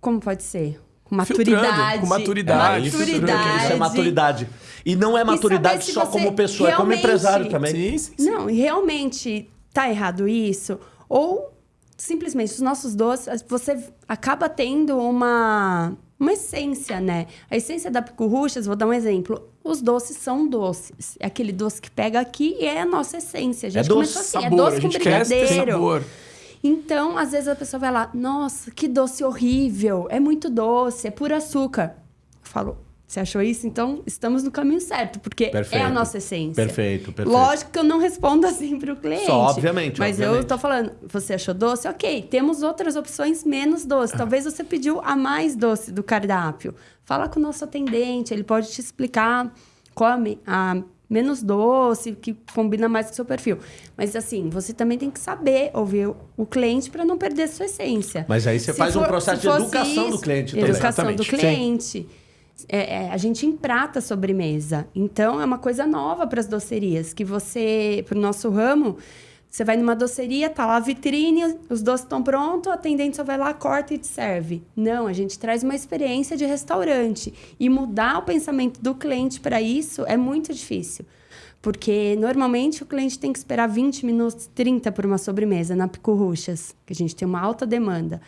Como pode ser? Com Filtrando, maturidade. com maturidade, isso, maturidade. isso é maturidade. E não é maturidade só como pessoa, é como empresário também. Sim, sim, sim. Não, e realmente tá errado isso? Ou simplesmente os nossos doces, você acaba tendo uma, uma essência, né? A essência da Picurruchas, vou dar um exemplo. Os doces são doces. É aquele doce que pega aqui e é a nossa essência. A gente É doce, começou assim, Sabor, é doce a com gente quer ter brigadeiro. sabor. Então, às vezes a pessoa vai lá, nossa, que doce horrível, é muito doce, é puro açúcar. Eu falo, você achou isso? Então, estamos no caminho certo, porque é Perfeito. a nossa essência. Perfeito, perfeito. Lógico que eu não respondo assim pro cliente. Só, obviamente, Mas obviamente. eu tô falando, você achou doce? Ok, temos outras opções menos doce. Ah. Talvez você pediu a mais doce do cardápio. Fala com o nosso atendente, ele pode te explicar qual a, me- a menos doce, que combina mais com o seu perfil. Mas assim, você também tem que saber ouvir o- o cliente para não perder a sua essência. Mas aí você Se faz um for- processo se de educação do isso, cliente também. Educação do cliente. É, é, a gente emprata a sobremesa. Então, é uma coisa nova para as docerias. Que você, para o nosso ramo, você vai numa doceria, tá lá a vitrine, os doces estão prontos, o atendente só vai lá, corta e te serve. Não, a gente traz uma experiência de restaurante. E mudar o pensamento do cliente para isso é muito difícil. Porque normalmente o cliente tem que esperar 20 minutos, 30 por uma sobremesa na Picurruchas, que a gente tem uma alta demanda.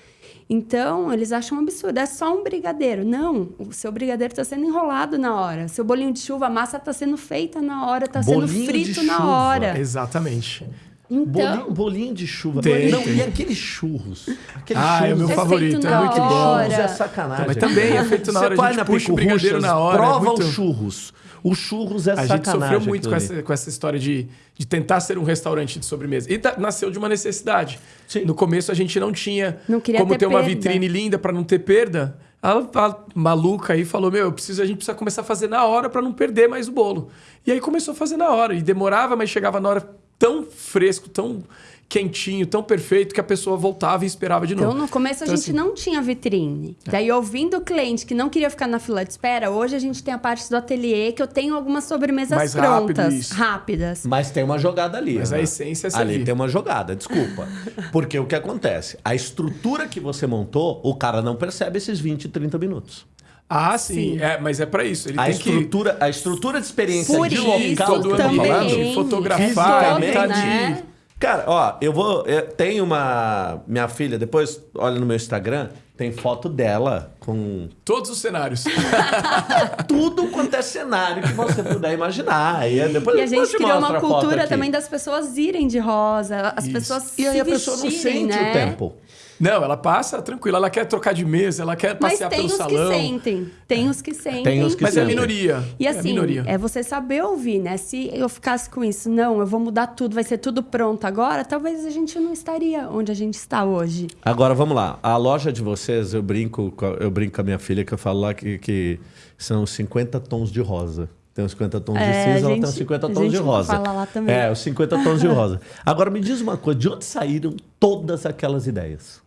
Então, eles acham um absurdo. É só um brigadeiro. Não, o seu brigadeiro está sendo enrolado na hora. Seu bolinho de chuva, a massa está sendo feita na hora, está sendo frito na chuva. hora. Exatamente. Então, Bolinho, bolinho de chuva. Tem, não, tem. e aqueles churros? Aqueles Ah, é o meu É favorito. É muito bom. Churros é sacanagem. Mas também é feito na hora, Você vai na puxa o brigadeiro na hora, é Prova muito- os churros. Os churros é A gente sacanagem. sofreu muito com essa, com essa história de, de tentar ser um restaurante de sobremesa. E tá- nasceu de uma necessidade. Sim. No começo a gente não tinha Não queria como ter ter uma vitrine linda para não ter perda. A, a maluca aí falou: Meu, eu preciso, a gente precisa começar a fazer na hora para não perder mais o bolo. E aí começou a fazer na hora. E demorava, mas chegava na hora tão fresco, tão quentinho, tão perfeito que a pessoa voltava e esperava de novo. Então, no começo a Então, gente assim, não tinha vitrine. Daí, ouvindo o cliente que não queria ficar na fila de espera, hoje a gente tem a parte do ateliê que eu tenho algumas sobremesas Mais rápido, prontas, isso. rápidas. Mas tem uma jogada ali. Mas né? a essência é Ali tem uma jogada, desculpa. Porque o que acontece? A estrutura que você montou, o cara não percebe esses 20, 30 minutos. Ah, sim. Sim. É, mas é para isso. Ele A tem estrutura, a estrutura de experiência Por de isso local que que eu tô também, falando, de fotografar, tá né? Cara, ó, eu vou. eu- tem uma. Minha filha, depois olha no meu Instagram, tem foto dela com Todos os cenários. tudo quanto é cenário que você puder imaginar. E aí depois E a gente te criou uma cultura também das pessoas irem de rosa, as Isso. pessoas E aí se a pessoa não vestirem, sente né? o tempo. Não, ela passa tranquila. Ela quer trocar de mesa, ela quer Mas passear tem pelo os salão. que sentem. Tem os que sentem. Tem os que Mas é a sentem. minoria. E é a assim, minoria. é você saber ouvir, né? Se eu ficasse com isso, não, eu vou mudar tudo, vai ser tudo pronto agora, talvez a gente não estaria onde a gente está hoje. Agora vamos lá. A loja de vocês, eu brinco, com a- eu brinco com a minha filha que eu falo lá que, que são 50 tons de rosa. Tem os 50 tons de É, cinza, a ela tem gente- os 50 a tons de gente rosa. fala lá também. É, os 50 tons de rosa. Agora me diz uma coisa, de onde saíram todas aquelas ideias?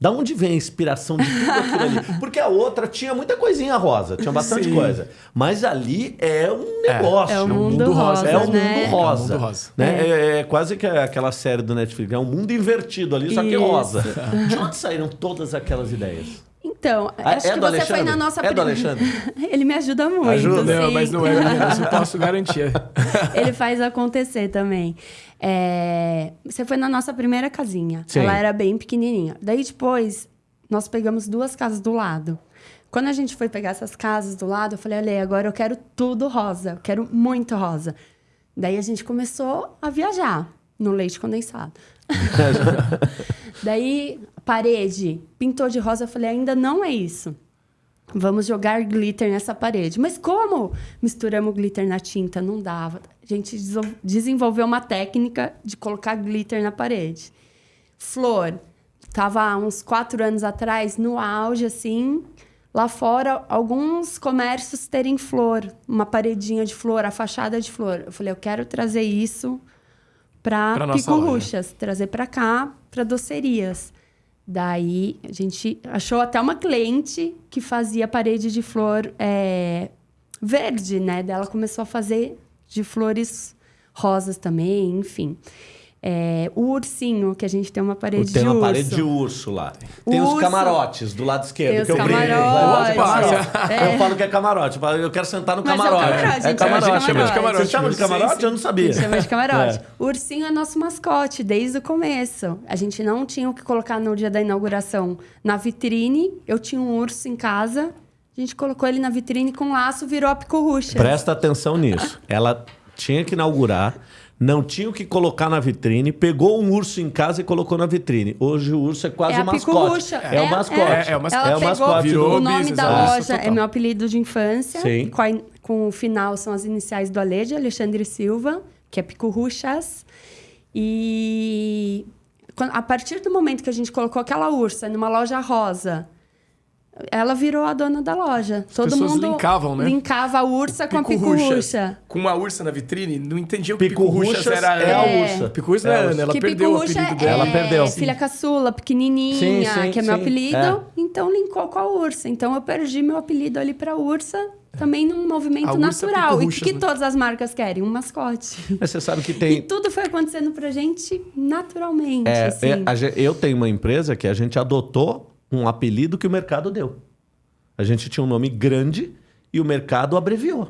Da onde vem a inspiração de tudo aquilo ali? Porque a outra tinha muita coisinha rosa, tinha bastante Sim. coisa. Mas ali é um negócio. É o um mundo, rosa, É o mundo né? rosa. É o mundo rosa. Né? É. é quase que aquela série do Netflix. É um mundo invertido ali, só que Isso. rosa. De onde saíram todas aquelas ideias? Então, Ah, acho é que você foi Alexandre? na nossa É do Alexandre? Ele me ajuda muito. Ajuda? Não, sim. mas não é, eu posso garantir. Ele faz acontecer também. É, Você foi na nossa primeira casinha. Sim. Ela era bem pequenininha. Daí depois, nós pegamos duas casas do lado. Quando a gente foi pegar essas casas do lado, eu falei, olha, agora eu quero tudo rosa. Eu quero muito rosa. Daí a gente começou a viajar no leite condensado. Daí, parede, pintou de rosa. Eu falei, ainda não é isso. Vamos jogar glitter nessa parede. Mas como? Misturamos glitter na tinta, não dava. A gente desenvolveu uma técnica de colocar glitter na parede. Flor. Tava uns quatro anos atrás, no auge, assim. Lá fora, alguns comércios terem flor. Uma paredinha de flor, a fachada de flor. Eu falei, eu quero trazer isso para nossa Pico loja. Ruxas, trazer para cá, para docerias. Daí a gente achou até uma cliente que fazia parede de flor é, verde, né? Daí ela começou a fazer de flores rosas também, enfim. É, o ursinho, que a gente tem uma parede Tem de uma urso. parede de urso lá. Tem os Urso. camarotes do lado esquerdo. Tem os que eu brinco. camarotes. Camarote. É. Eu falo que é camarote. eu falo, Eu quero sentar no Mas é o camarote. camarote, a gente chama de camarote. camarote. Vocês chamam de Sim, camarote? sim. Eu não sabia. Chama de camarote. É. O ursinho é nosso mascote desde o começo. A gente não tinha o que colocar no dia da inauguração na vitrine. Eu tinha um urso em casa. A gente colocou ele na vitrine com laço, virou a picorrucha. Presta atenção nisso. Ela tinha que inaugurar, não tinha o que colocar na vitrine, pegou um urso em casa e colocou na vitrine. Hoje o urso é quase É o a mascote. picorrucha. É, o mascote. É, é o mascote. Ela É o mascote Virou o nome business, da é. loja, é meu apelido de infância. Sim. Com, a- com o final são as iniciais do Ale, de Alexandre Silva, que é Picorruchas. E a partir do momento que a gente colocou aquela ursa numa loja rosa, ela virou a dona da loja. Todo pessoas mundo linkavam, né? linkava a ursa com a Pico-ruchas. picorrucha. Com uma ursa na vitrine, não entendiam que Pico Pico-ruchas Ruxas era é a ursa. Pico-ruchas É a é ursa. Ana, ela que perdeu o apelido é, dela. Ela perdeu. filha caçula, pequenininha, Sim, sim, que é meu sim. apelido. É. Então linkou com a ursa. Então eu perdi meu apelido ali pra ursa, também num movimento natural. E o que, que né? todas as marcas querem? Um mascote. Mas você sabe que E tem. tudo foi acontecendo pra gente naturalmente. É, assim. é, eu tenho uma empresa que a gente adotou um apelido que o mercado deu. A gente tinha um nome grande e o mercado abreviou.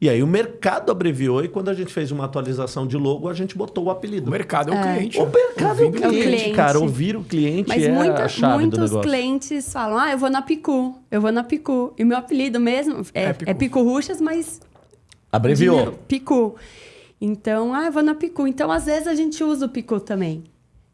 E aí o mercado abreviou e quando a gente fez uma atualização de logo, a gente botou o apelido. O mercado é o cliente. O mercado é o cliente, cliente. cara. Ouvir o cliente Mas é a muita- chave do muitos negócio. clientes falam: ah, eu vou na Picu, eu vou na Picu. E meu apelido mesmo é, É é Picu. Ruxas, mas Abreviou. Picu. Então, ah, eu vou na Picu. Então, às vezes, a gente usa o Picu também.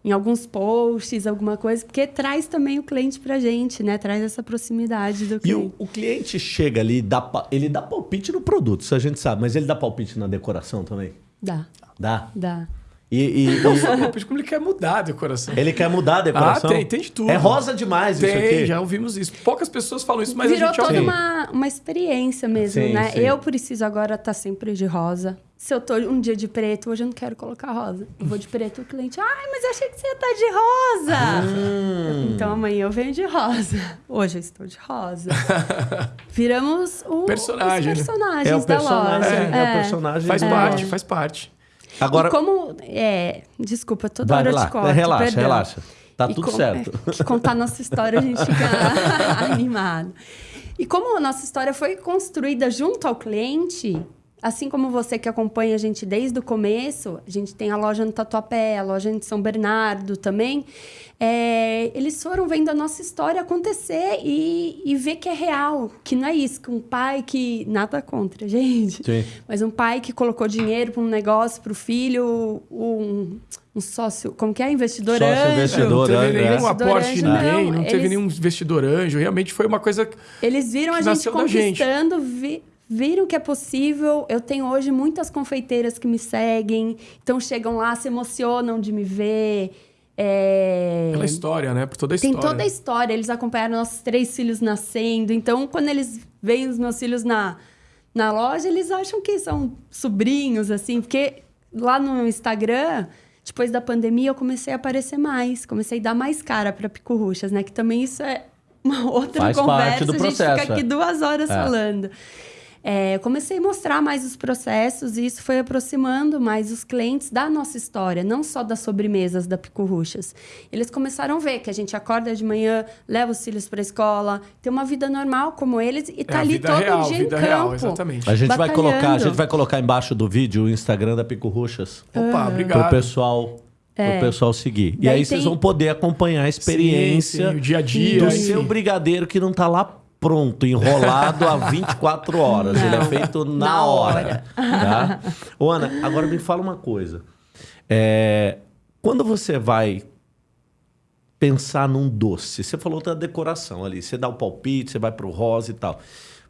Em alguns posts, alguma coisa, porque traz também o cliente pra gente, né? Traz essa proximidade do E cliente. o, o cliente chega ali, dá, ele dá palpite no produto, isso a gente sabe, mas ele dá palpite na decoração também? Dá, Dá. dá. E, e- Não, e- como ele quer mudar a decoração. ele quer mudar a decoração? Ah, tem, tem de tudo. É rosa demais isso Tem, aqui. já ouvimos isso. Poucas pessoas falam isso, mas Virou a gente toda ouve. uma, uma experiência mesmo, Sim, né? sim. Eu preciso agora estar sempre de rosa. Se eu tô um dia de preto, hoje eu não quero colocar rosa. Eu vou de preto, o cliente, ai, mas eu achei que você ia estar de rosa. Hum. Então amanhã eu venho de rosa. Hoje eu estou de rosa. Viramos o, Personagem, né? os personagens É o da personagem, loja. é, o personagem. Faz parte, faz parte. Agora, E como. É, desculpa, toda vai hora eu lá, te corto. relaxa, perdão. relaxa. Tá E tudo como- certo. é, que contar nossa história a gente fica animado. E como a nossa história foi construída junto ao cliente, assim como você que acompanha a gente desde o começo, a gente tem a loja no Tatuapé, a loja em São Bernardo também, é, eles foram vendo a nossa história acontecer e, e ver que é real, que não é isso, que um pai que... Nada contra, gente. Sim. Mas um pai que colocou dinheiro para um negócio, para o filho, um, um sócio, como que é? Investidor Sócio anjo. investidor. não teve anjo, nenhum é. Aporte de ninguém, não, não, teve eles- nenhum investidor anjo. Realmente foi uma coisa. Eles viram que a gente da gente. conquistando, vi- viram que é possível. Eu tenho hoje muitas confeiteiras que me seguem, então chegam lá, se emocionam de me ver. É... Pela história, né? Por toda a Tem história. toda a história. Eles acompanharam nossos três filhos nascendo. Então, quando eles veem os meus filhos na, na loja, eles acham que são sobrinhos, assim. Porque lá no Instagram, depois da pandemia, eu comecei a aparecer mais. Comecei a dar mais cara para Picurruchas, né? Que também isso é uma outra Faz conversa. parte do a gente processo, fica aqui é. duas horas É. falando. É, eu comecei a mostrar mais os processos e isso foi aproximando mais os clientes da nossa história, não só das sobremesas da Picurruchas. Eles começaram a ver que a gente acorda de manhã, leva os filhos para a escola, tem uma vida normal como eles e É tá a ali todo real, dia vida em real, campo. exatamente. A gente vai colocar, a gente vai colocar embaixo do vídeo o Instagram da Pico Ruxas Opa, pro obrigado. pessoal, pro pessoal seguir. E Daí aí vocês tem- vão poder acompanhar a experiência Sim, sim, o dia a dia, do enfim. seu brigadeiro que não tá lá pronto, enrolado há 24 horas. Ele é feito na, Na hora. hora. Tá? Ô, Ana, agora me fala uma coisa. É, quando você vai pensar num doce, você falou da decoração ali, você dá o palpite, você vai pro rosa e tal.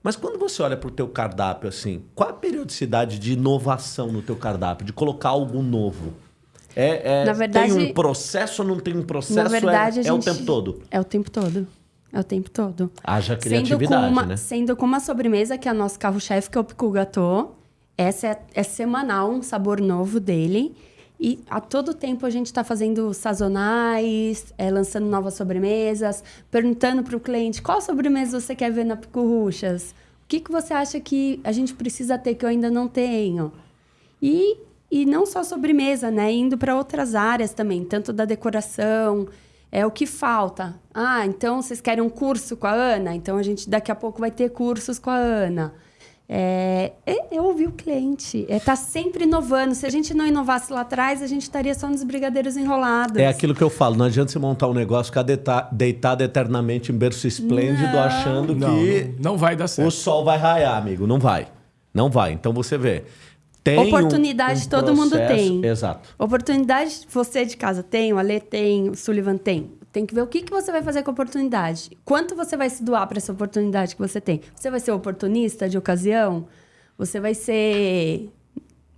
Mas quando você olha pro teu cardápio assim, qual a periodicidade de inovação no teu cardápio, de colocar algo novo? É, é- Na verdade- tem um processo ou não tem um processo? Na verdade, é, é o tempo todo. É o tempo todo. É o tempo todo. Haja Sendo criatividade, uma, né? sendo com uma sobremesa, que é o nosso carro-chefe, que é o Picu Gâteau. Essa é, é semanal, um sabor novo dele. E a todo tempo a gente está fazendo sazonais, é, lançando novas sobremesas, perguntando para o cliente qual sobremesa você quer ver na Picuruchas. O que, que você acha que a gente precisa ter que eu ainda não tenho? E, e não só sobremesa, né? Indo para outras áreas também, tanto da decoração, é o que falta. Ah, então vocês querem um curso com a Ana? Então a gente daqui a pouco vai ter cursos com a Ana. É, é, é ouvir o cliente, é estar sempre inovando. Se a gente não inovasse lá atrás, a gente estaria só nos brigadeiros enrolados. É aquilo que eu falo, não adianta você montar um negócio, ficar deita- deitado eternamente em berço esplêndido, Não. achando Não, que não, não vai dar o certo. sol vai raiar, amigo. Não vai. Não vai. Então você vê. Tem um- Oportunidade um todo mundo processo- tem. Exato. Oportunidade, você de casa tem, o Ale tem, o Sullivan tem. Tem que ver o que, que você vai fazer com a oportunidade. Quanto você vai se doar para essa oportunidade que você tem? Você vai ser oportunista de ocasião? Você vai ser.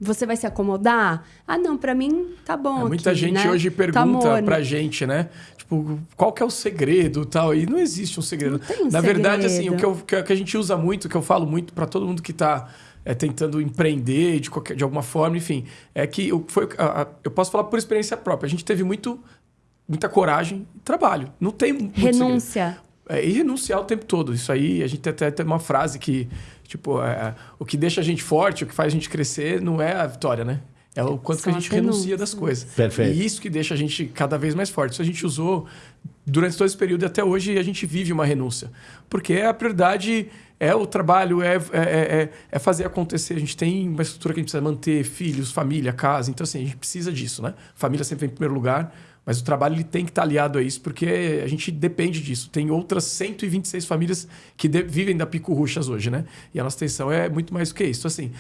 Você vai se acomodar? Ah, não, para mim tá bom. É, muita aqui, gente né? hoje Tá pergunta morno. pra gente, né? Tipo, qual que é o segredo tal? E não existe um segredo. Não tem um Na verdade, assim, o segredo. que, eu- que, a gente usa muito, que eu falo muito pra todo mundo que tá é, tentando empreender de, qualquer, de alguma forma, enfim, é que eu, foi, a- a- eu posso falar por experiência própria. A gente teve muito, muita coragem e trabalho. Não tem muito. Renúncia. É, e renunciar o tempo todo. Isso aí, a gente até tem uma frase que, tipo, é, o que deixa a gente forte, o que faz a gente crescer, não é a vitória, né? É o quanto São que a gente renuncia das coisas. Perfeito. E isso que deixa a gente cada vez mais forte. Isso a gente usou durante todo esse período e até hoje a gente vive uma renúncia. Porque a prioridade é o trabalho, é, é, é, é fazer acontecer. A gente tem uma estrutura que a gente precisa manter, filhos, família, casa. Então, assim, a gente precisa disso, né? Família sempre vem em primeiro lugar. Mas o trabalho ele tem que estar aliado a isso, porque a gente depende disso. Tem outras 126 famílias que vivem da Pico Ruxas hoje, né? E a nossa atenção é muito mais do que isso. Então, assim,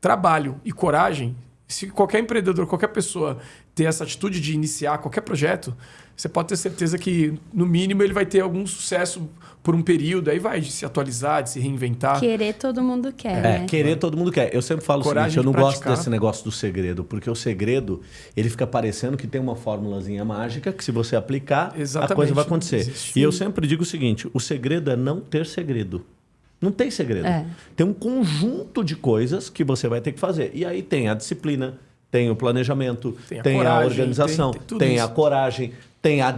trabalho e coragem, se qualquer empreendedor, qualquer pessoa ter essa atitude de iniciar qualquer projeto, você pode ter certeza que, no mínimo, ele vai ter algum sucesso por um período, aí vai de se atualizar, de se reinventar. Querer todo mundo quer, É, né? querer todo mundo quer. Eu sempre falo Coragem o seguinte, eu não de gosto praticar. desse negócio do segredo, porque o segredo, ele fica parecendo que tem uma formulazinha mágica que se você aplicar, a Exatamente, coisa vai acontecer. existe. E eu sempre digo o seguinte, o segredo é não ter segredo. Não tem segredo. É. Tem um conjunto de coisas que você vai ter que fazer. E aí tem a disciplina, tem o planejamento, Tem a tem a, coragem, organização, tem- tem tem a coragem, tem a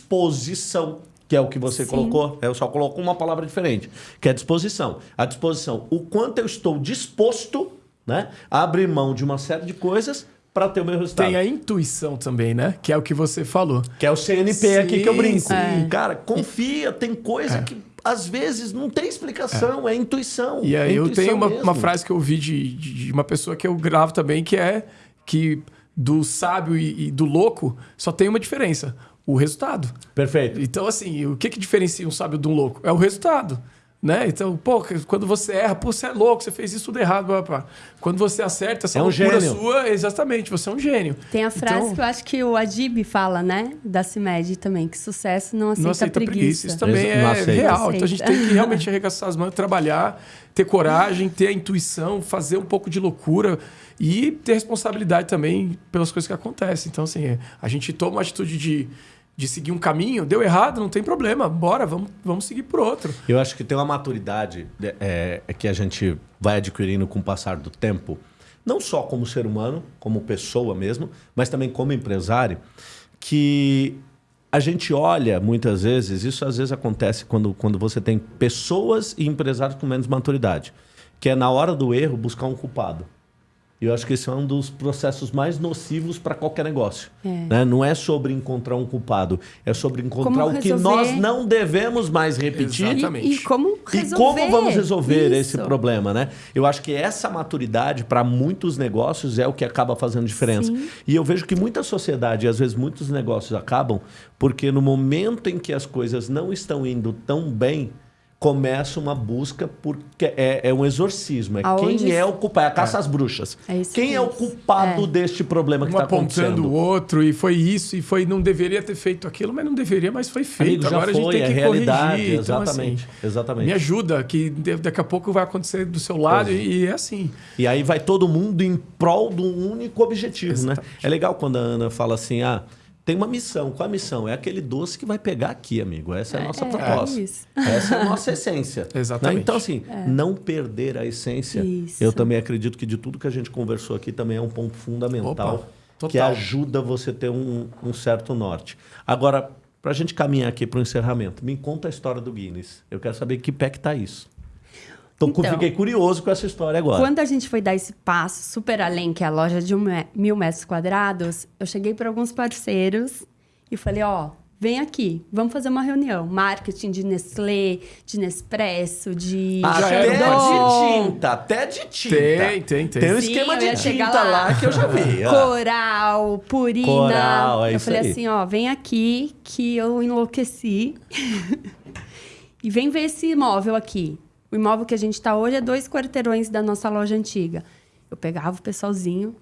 disposição, que é o que você Sim. colocou. Eu só coloco uma palavra diferente, que é disposição. A disposição, o quanto eu estou disposto né, a abrir mão de uma série de coisas para ter o meu resultado. Tem a intuição também, né? Que é o que você falou. Que é o CNP aqui que eu Sim, brinco. sim. Cara, confia, tem coisa que às vezes não tem explicação, é, intuição. E é aí eu intuição tenho uma, uma frase que eu ouvi de, de, de uma pessoa que eu gravo também, que é que do sábio e, e do louco só tem uma diferença: o resultado. Perfeito. Então, assim, o que, que diferencia um sábio de um louco? É o resultado. Né? Então, pô, quando você erra, pô, você é louco, você fez isso tudo errado. Blá, blá, blá. Quando você acerta, essa É um loucura gênio. sua, exatamente, você é um gênio. Tem a frase Então- que eu acho que o Adib fala, né? Da CIMED também, que sucesso não aceita, não aceita preguiça. preguiça. Isso também é aceita. real. Então a gente tem que realmente arregaçar as mãos, trabalhar, ter coragem, ter a intuição, fazer um pouco de loucura e ter responsabilidade também pelas coisas que acontecem. Então, assim, a gente toma uma atitude de, de seguir um caminho, deu errado, não tem problema, bora, vamos, vamos seguir por outro. Eu acho que tem uma maturidade é, é, que a gente vai adquirindo com o passar do tempo, não só como ser humano, como pessoa mesmo, mas também como empresário, que a gente olha muitas vezes, isso às vezes acontece quando, quando você tem pessoas e empresários com menos maturidade, que é na hora do erro buscar um culpado. E eu acho que esse é um dos processos mais nocivos para qualquer negócio. É. né? Não é sobre encontrar um culpado, é sobre encontrar Como o que nós não devemos mais repetir Exatamente. E, e como resolver e como vamos resolver esse isso? problema, né? Eu acho que essa maturidade para muitos negócios é o que acaba fazendo diferença. Sim. E eu vejo que muita sociedade, e às vezes muitos negócios acabam, porque no momento em que as coisas não estão indo tão bem, começa uma busca porque é, é um exorcismo. É Aonde quem é o culpado, é a caça às bruxas. É isso quem é o culpado É. deste problema que Um está apontando acontecendo? o outro, e foi isso, e foi. Não deveria ter feito aquilo, mas não deveria, mas foi feito. Amigo, Agora a gente foi, tem é que realidade, corrigir. Então, exatamente, assim, exatamente. Me ajuda, que daqui a pouco vai acontecer do seu lado, e, e é assim. E aí vai todo mundo em prol de um único objetivo, né? É legal quando a Ana fala assim, ah, tem uma missão. Qual a missão? É aquele doce que vai pegar aqui, amigo. Essa é a nossa É, proposta. é isso. Essa é a nossa essência. Exatamente. Né? Então, assim, não perder a essência. Isso. Eu também acredito que de tudo que a gente conversou aqui também é um ponto fundamental Opa, que ajuda você a ter um, um certo norte. Agora, para a gente caminhar aqui para o encerramento, me conta a história do Guinness. Eu quero saber que pé que tá isso. Então, Então, fiquei curioso com essa história agora. Quando a gente foi dar esse passo super além, que é a loja de um me- mil metros quadrados, eu cheguei para alguns parceiros e falei, ó, vem aqui, vamos fazer uma reunião. Marketing de Nestlé, de Nespresso, de Até de tinta, até de tinta. Tem, tem, tem. Tem um Sim, esquema eu de tinta lá. lá. que eu já vi. ó. Coral, Purina. Coral, é eu isso falei aí. assim, ó, vem aqui que eu enlouqueci. e vem ver esse imóvel aqui. O imóvel que a gente está hoje é dois quarteirões da nossa loja antiga. Eu pegava o pessoalzinho,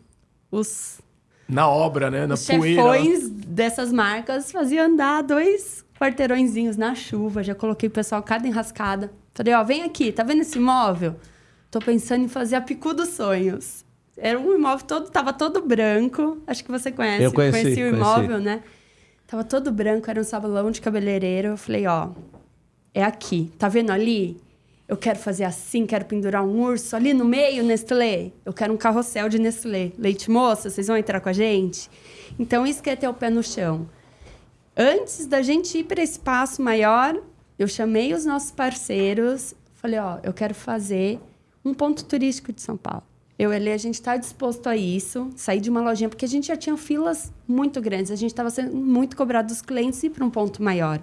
os, Na obra, né? Na os poeira. chefões dessas marcas, fazia andar dois quarteirõezinhos na chuva. Já coloquei o pessoal cada enrascada. Falei, ó, vem aqui, tá vendo esse imóvel? Tô pensando em fazer a Picu dos Sonhos. Era um imóvel todo, tava todo branco. Acho que você conhece. Eu conheci, Conheci o conheci. imóvel, né? Tava todo branco, era um salão de cabeleireiro. Eu falei, ó, é aqui. Tá vendo ali? Eu quero fazer assim, quero pendurar um urso ali no meio, Nestlé. Eu quero um carrossel de Nestlé. Leite moça, vocês vão entrar com a gente? Então, isso que é ter o pé no chão. Antes da gente ir para esse passo maior, eu chamei os nossos parceiros. Falei, ó, eu quero fazer um ponto turístico de São Paulo. Eu e a gente está disposto a isso, sair de uma lojinha, porque a gente já tinha filas muito grandes. A gente estava sendo muito cobrado dos clientes ir para um ponto maior.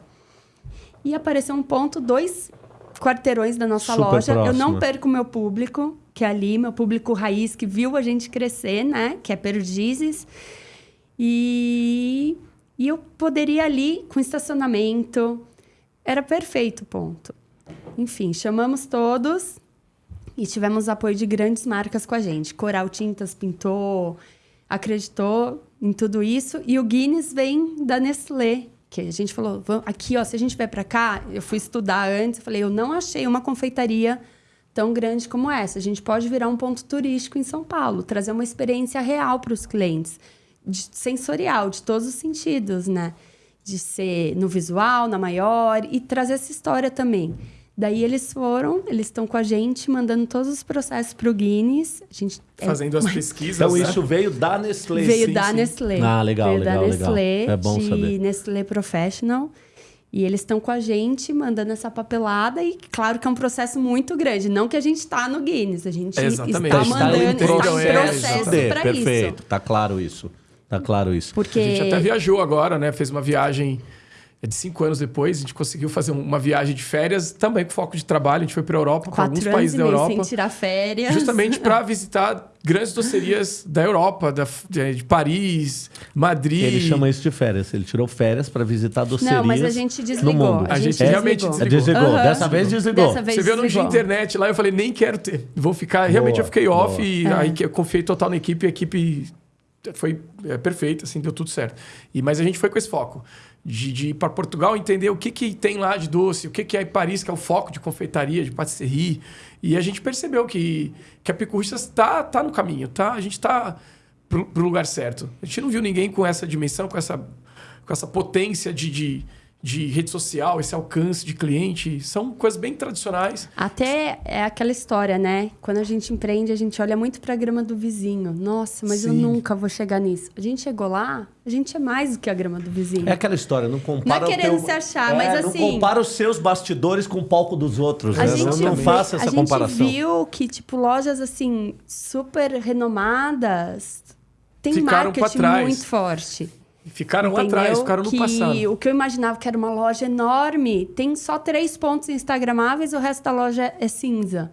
E apareceu um ponto, dois quarteirões da nossa Super loja. Eu próximo. não perco meu público, que é ali, meu público raiz, que viu a gente crescer, né? Que é Perdizes. E, e eu poderia ali, com estacionamento, era perfeito ponto. Enfim, chamamos todos e tivemos apoio de grandes marcas com a gente. Coral Tintas pintou, acreditou em tudo isso. E o Guinness vem da Nestlé, que a gente falou, "Vam- aqui, ó, se a gente vier para cá, eu fui estudar antes, eu falei, eu não achei uma confeitaria tão grande como essa. A gente pode virar um ponto turístico em São Paulo, trazer uma experiência real para os clientes, de- sensorial, de todos os sentidos, né? De ser no visual, na maior, e trazer essa história também. Daí eles foram, eles estão com a gente, mandando todos os processos para o Guinness. A gente é Fazendo as pesquisas. Então né? isso veio da Nestlé. Veio sim, da sim. Nestlé. Ah, legal, Veio legal, da legal. Nestlé, É bom de saber. Nestlé Professional. E eles estão com a gente, mandando essa papelada. E claro que é um processo muito grande. Não que a gente está no Guinness. A gente Exatamente. está Está mandando, está em processo, de, para perfeito. isso. Tá claro isso. Tá claro isso. Porque... A gente até viajou agora, né? Fez uma viagem é de cinco anos depois. A gente conseguiu fazer uma viagem de férias, também com foco de trabalho. A gente foi para a Europa, para alguns países e da Europa. sem tirar férias. Justamente para visitar grandes docerias da Europa, da, de, de Paris, Madrid. Ele chama isso de férias. Ele tirou férias para visitar docerias Não, mas a gente no desligou. mundo. A gente realmente É, desligou. desligou. Aham. Dessa vez desligou. Dessa vez Você viu no desligou. internet lá, eu falei, nem quero ter. Vou ficar. Realmente Boa, eu fiquei off boa. e É. aí eu confiei total na equipe e a equipe foi é, perfeita, assim, deu tudo certo. E, mas a gente foi com esse foco. De, de ir para Portugal entender o que, que tem lá de doce, o que, que é Paris, que é o foco de confeitaria, de patisserie. E a gente percebeu que, que a Picurristas está tá no caminho, tá? A gente está pro, pro lugar certo. A gente não viu ninguém com essa dimensão, com essa, com essa potência de, de, de rede social, esse alcance de cliente. São coisas bem tradicionais. Até é aquela história, né? Quando a gente empreende, a gente olha muito para a grama do vizinho. Nossa, mas eu Sim. nunca vou chegar nisso. A gente chegou lá, a gente é mais do que a grama do vizinho. É aquela história, não compara Não é o querendo teu... se achar, É, mas não assim- compara os seus bastidores com o palco dos outros. A né? gente, não, não faça essa a comparação. gente viu que, tipo, lojas, assim, super renomadas tem Ficaram marketing muito forte. Ficaram Entendeu? atrás, ficaram no que passado. O que eu imaginava que era uma loja enorme, tem só três pontos instagramáveis, o resto da loja é cinza.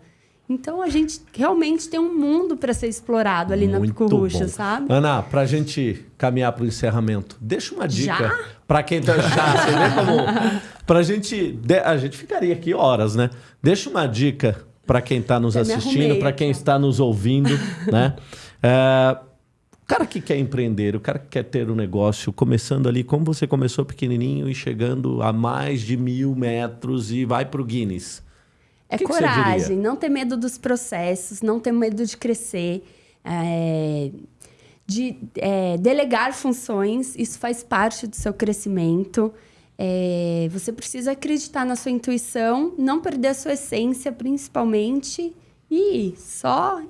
Então a gente realmente tem um mundo para ser explorado ali na Muito Picurruxa, bom. sabe? Ana, pra gente caminhar pro encerramento, deixa uma dica pra quem tá já, você vê como pra gente, a gente ficaria aqui horas, né? Deixa uma dica pra quem tá nos assistindo, pra quem está nos ouvindo, né? É, o cara que quer empreender, o cara que quer ter um negócio, começando ali, como você começou pequenininho e chegando a mais de mil metros e vai pro Guinness. É que que coragem, diria? não ter medo dos processos, não ter medo de crescer, é, de é, delegar funções, isso faz parte do seu crescimento. É, você precisa acreditar na sua intuição, não perder a sua essência, principalmente, e só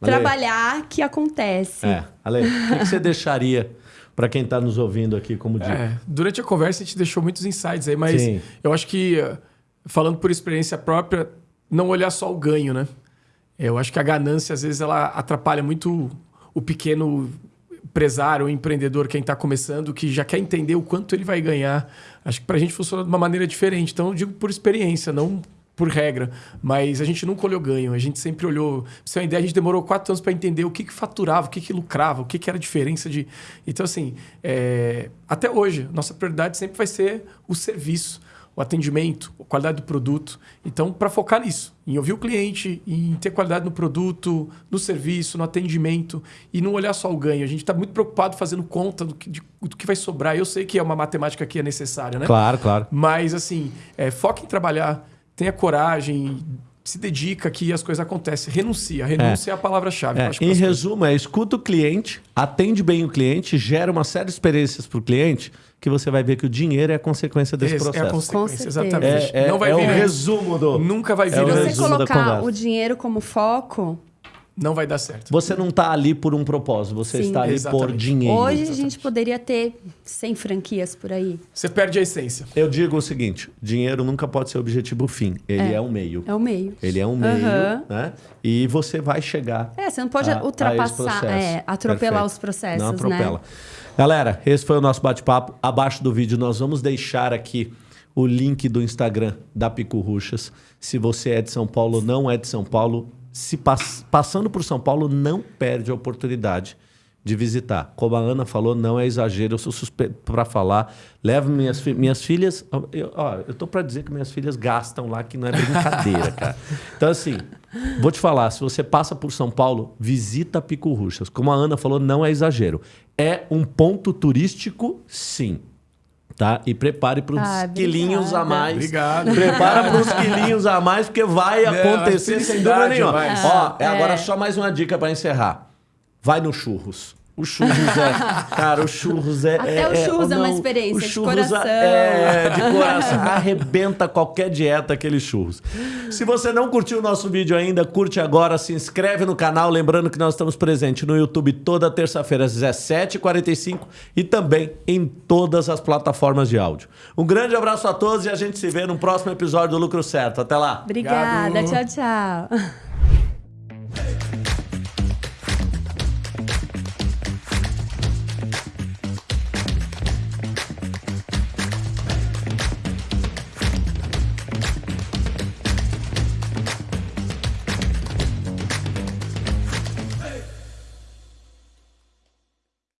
trabalhar que acontece. É, Ale, o que, que você deixaria pra quem tá nos ouvindo aqui como dica? É, durante a conversa a gente deixou muitos insights aí, mas Sim. eu acho que, eh, falando por experiência própria, não olhar só o ganho, né? Eu acho que a ganância, às vezes, ela atrapalha muito o pequeno empresário, o empreendedor, quem está começando, que já quer entender o quanto ele vai ganhar. Acho que para a gente funciona de uma maneira diferente. Então, eu digo por experiência, não por regra. Mas a gente nunca olhou ganho. A gente sempre olhou... Pra você ter uma ideia, a gente demorou quatro anos para entender o que, que faturava, o que, que lucrava, o que, que era a diferença de... Então, assim, é, até hoje, nossa prioridade sempre vai ser o serviço, o atendimento, a qualidade do produto. Então, para focar nisso, em ouvir o cliente, em ter qualidade no produto, no serviço, no atendimento e não olhar só o ganho. A gente está muito preocupado fazendo conta do que, de- do que vai sobrar. Eu sei que é uma matemática que é necessária, né? Claro, claro. Mas, assim, é, foca em trabalhar, tenha coragem, se dedica que as coisas acontecem. Renuncia. Renúncia é, a palavra-chave. É, em resumo, é escuta o cliente, atende bem o cliente, gera uma série de experiências para o cliente, que você vai ver que o dinheiro é a consequência desse Esse processo. É a consequência, exatamente. É, é- não vai é o vir antes. resumo do. Nunca vai vir É o Se antes. você colocar o dinheiro como foco, Não vai dar certo. Você não está ali por um propósito, você Sim. está ali por Exatamente. dinheiro. hoje a gente poderia ter 100 franquias por aí. Você perde a essência. Eu digo o seguinte: dinheiro nunca pode ser o objetivo fim. Ele é, um meio. É o meio. Ele é um meio, Aham. né? E você vai chegar. É, você não pode a- a esse ultrapassar, processo. é, atropelar Perfeito. os processos, Não atropela. né? Galera, esse foi o nosso bate-papo. Abaixo do vídeo nós vamos deixar aqui o link do Instagram da Pico Ruxas. Se você é de São Paulo, não é de São Paulo, se pass- passando por São Paulo, não perde a oportunidade de visitar. Como a Ana falou, não é exagero, eu sou suspeito para falar. Levo minhas, fi- minhas filhas. Eu, ó, eu tô para dizer que minhas filhas gastam lá, que não é brincadeira, cara. Então, assim, vou te falar: se você passa por São Paulo, visita Pico Ruxas. Como a Ana falou, não é exagero. É um ponto turístico, sim. Tá? E prepare para uns Ah, quilinhos a mais. Obrigado. Prepara para uns quilinhos a mais, porque vai É, acontecer sem dúvida nenhuma. Ó, é É. agora só mais uma dica para encerrar. Vai no churros. O churros é. Cara, o churros é. Até é, o churros é uma não, experiência o de churros coração. É, de coração. Arrebenta qualquer dieta aquele churros. Se você não curtiu o nosso vídeo ainda, curte agora, se inscreve no canal. Lembrando que nós estamos presentes no YouTube toda terça-feira, às 17h45 e também em todas as plataformas de áudio. Um grande abraço a todos e a gente se vê no próximo episódio do Lucro Certo. Até lá! Obrigada, Obrigado. tchau, tchau.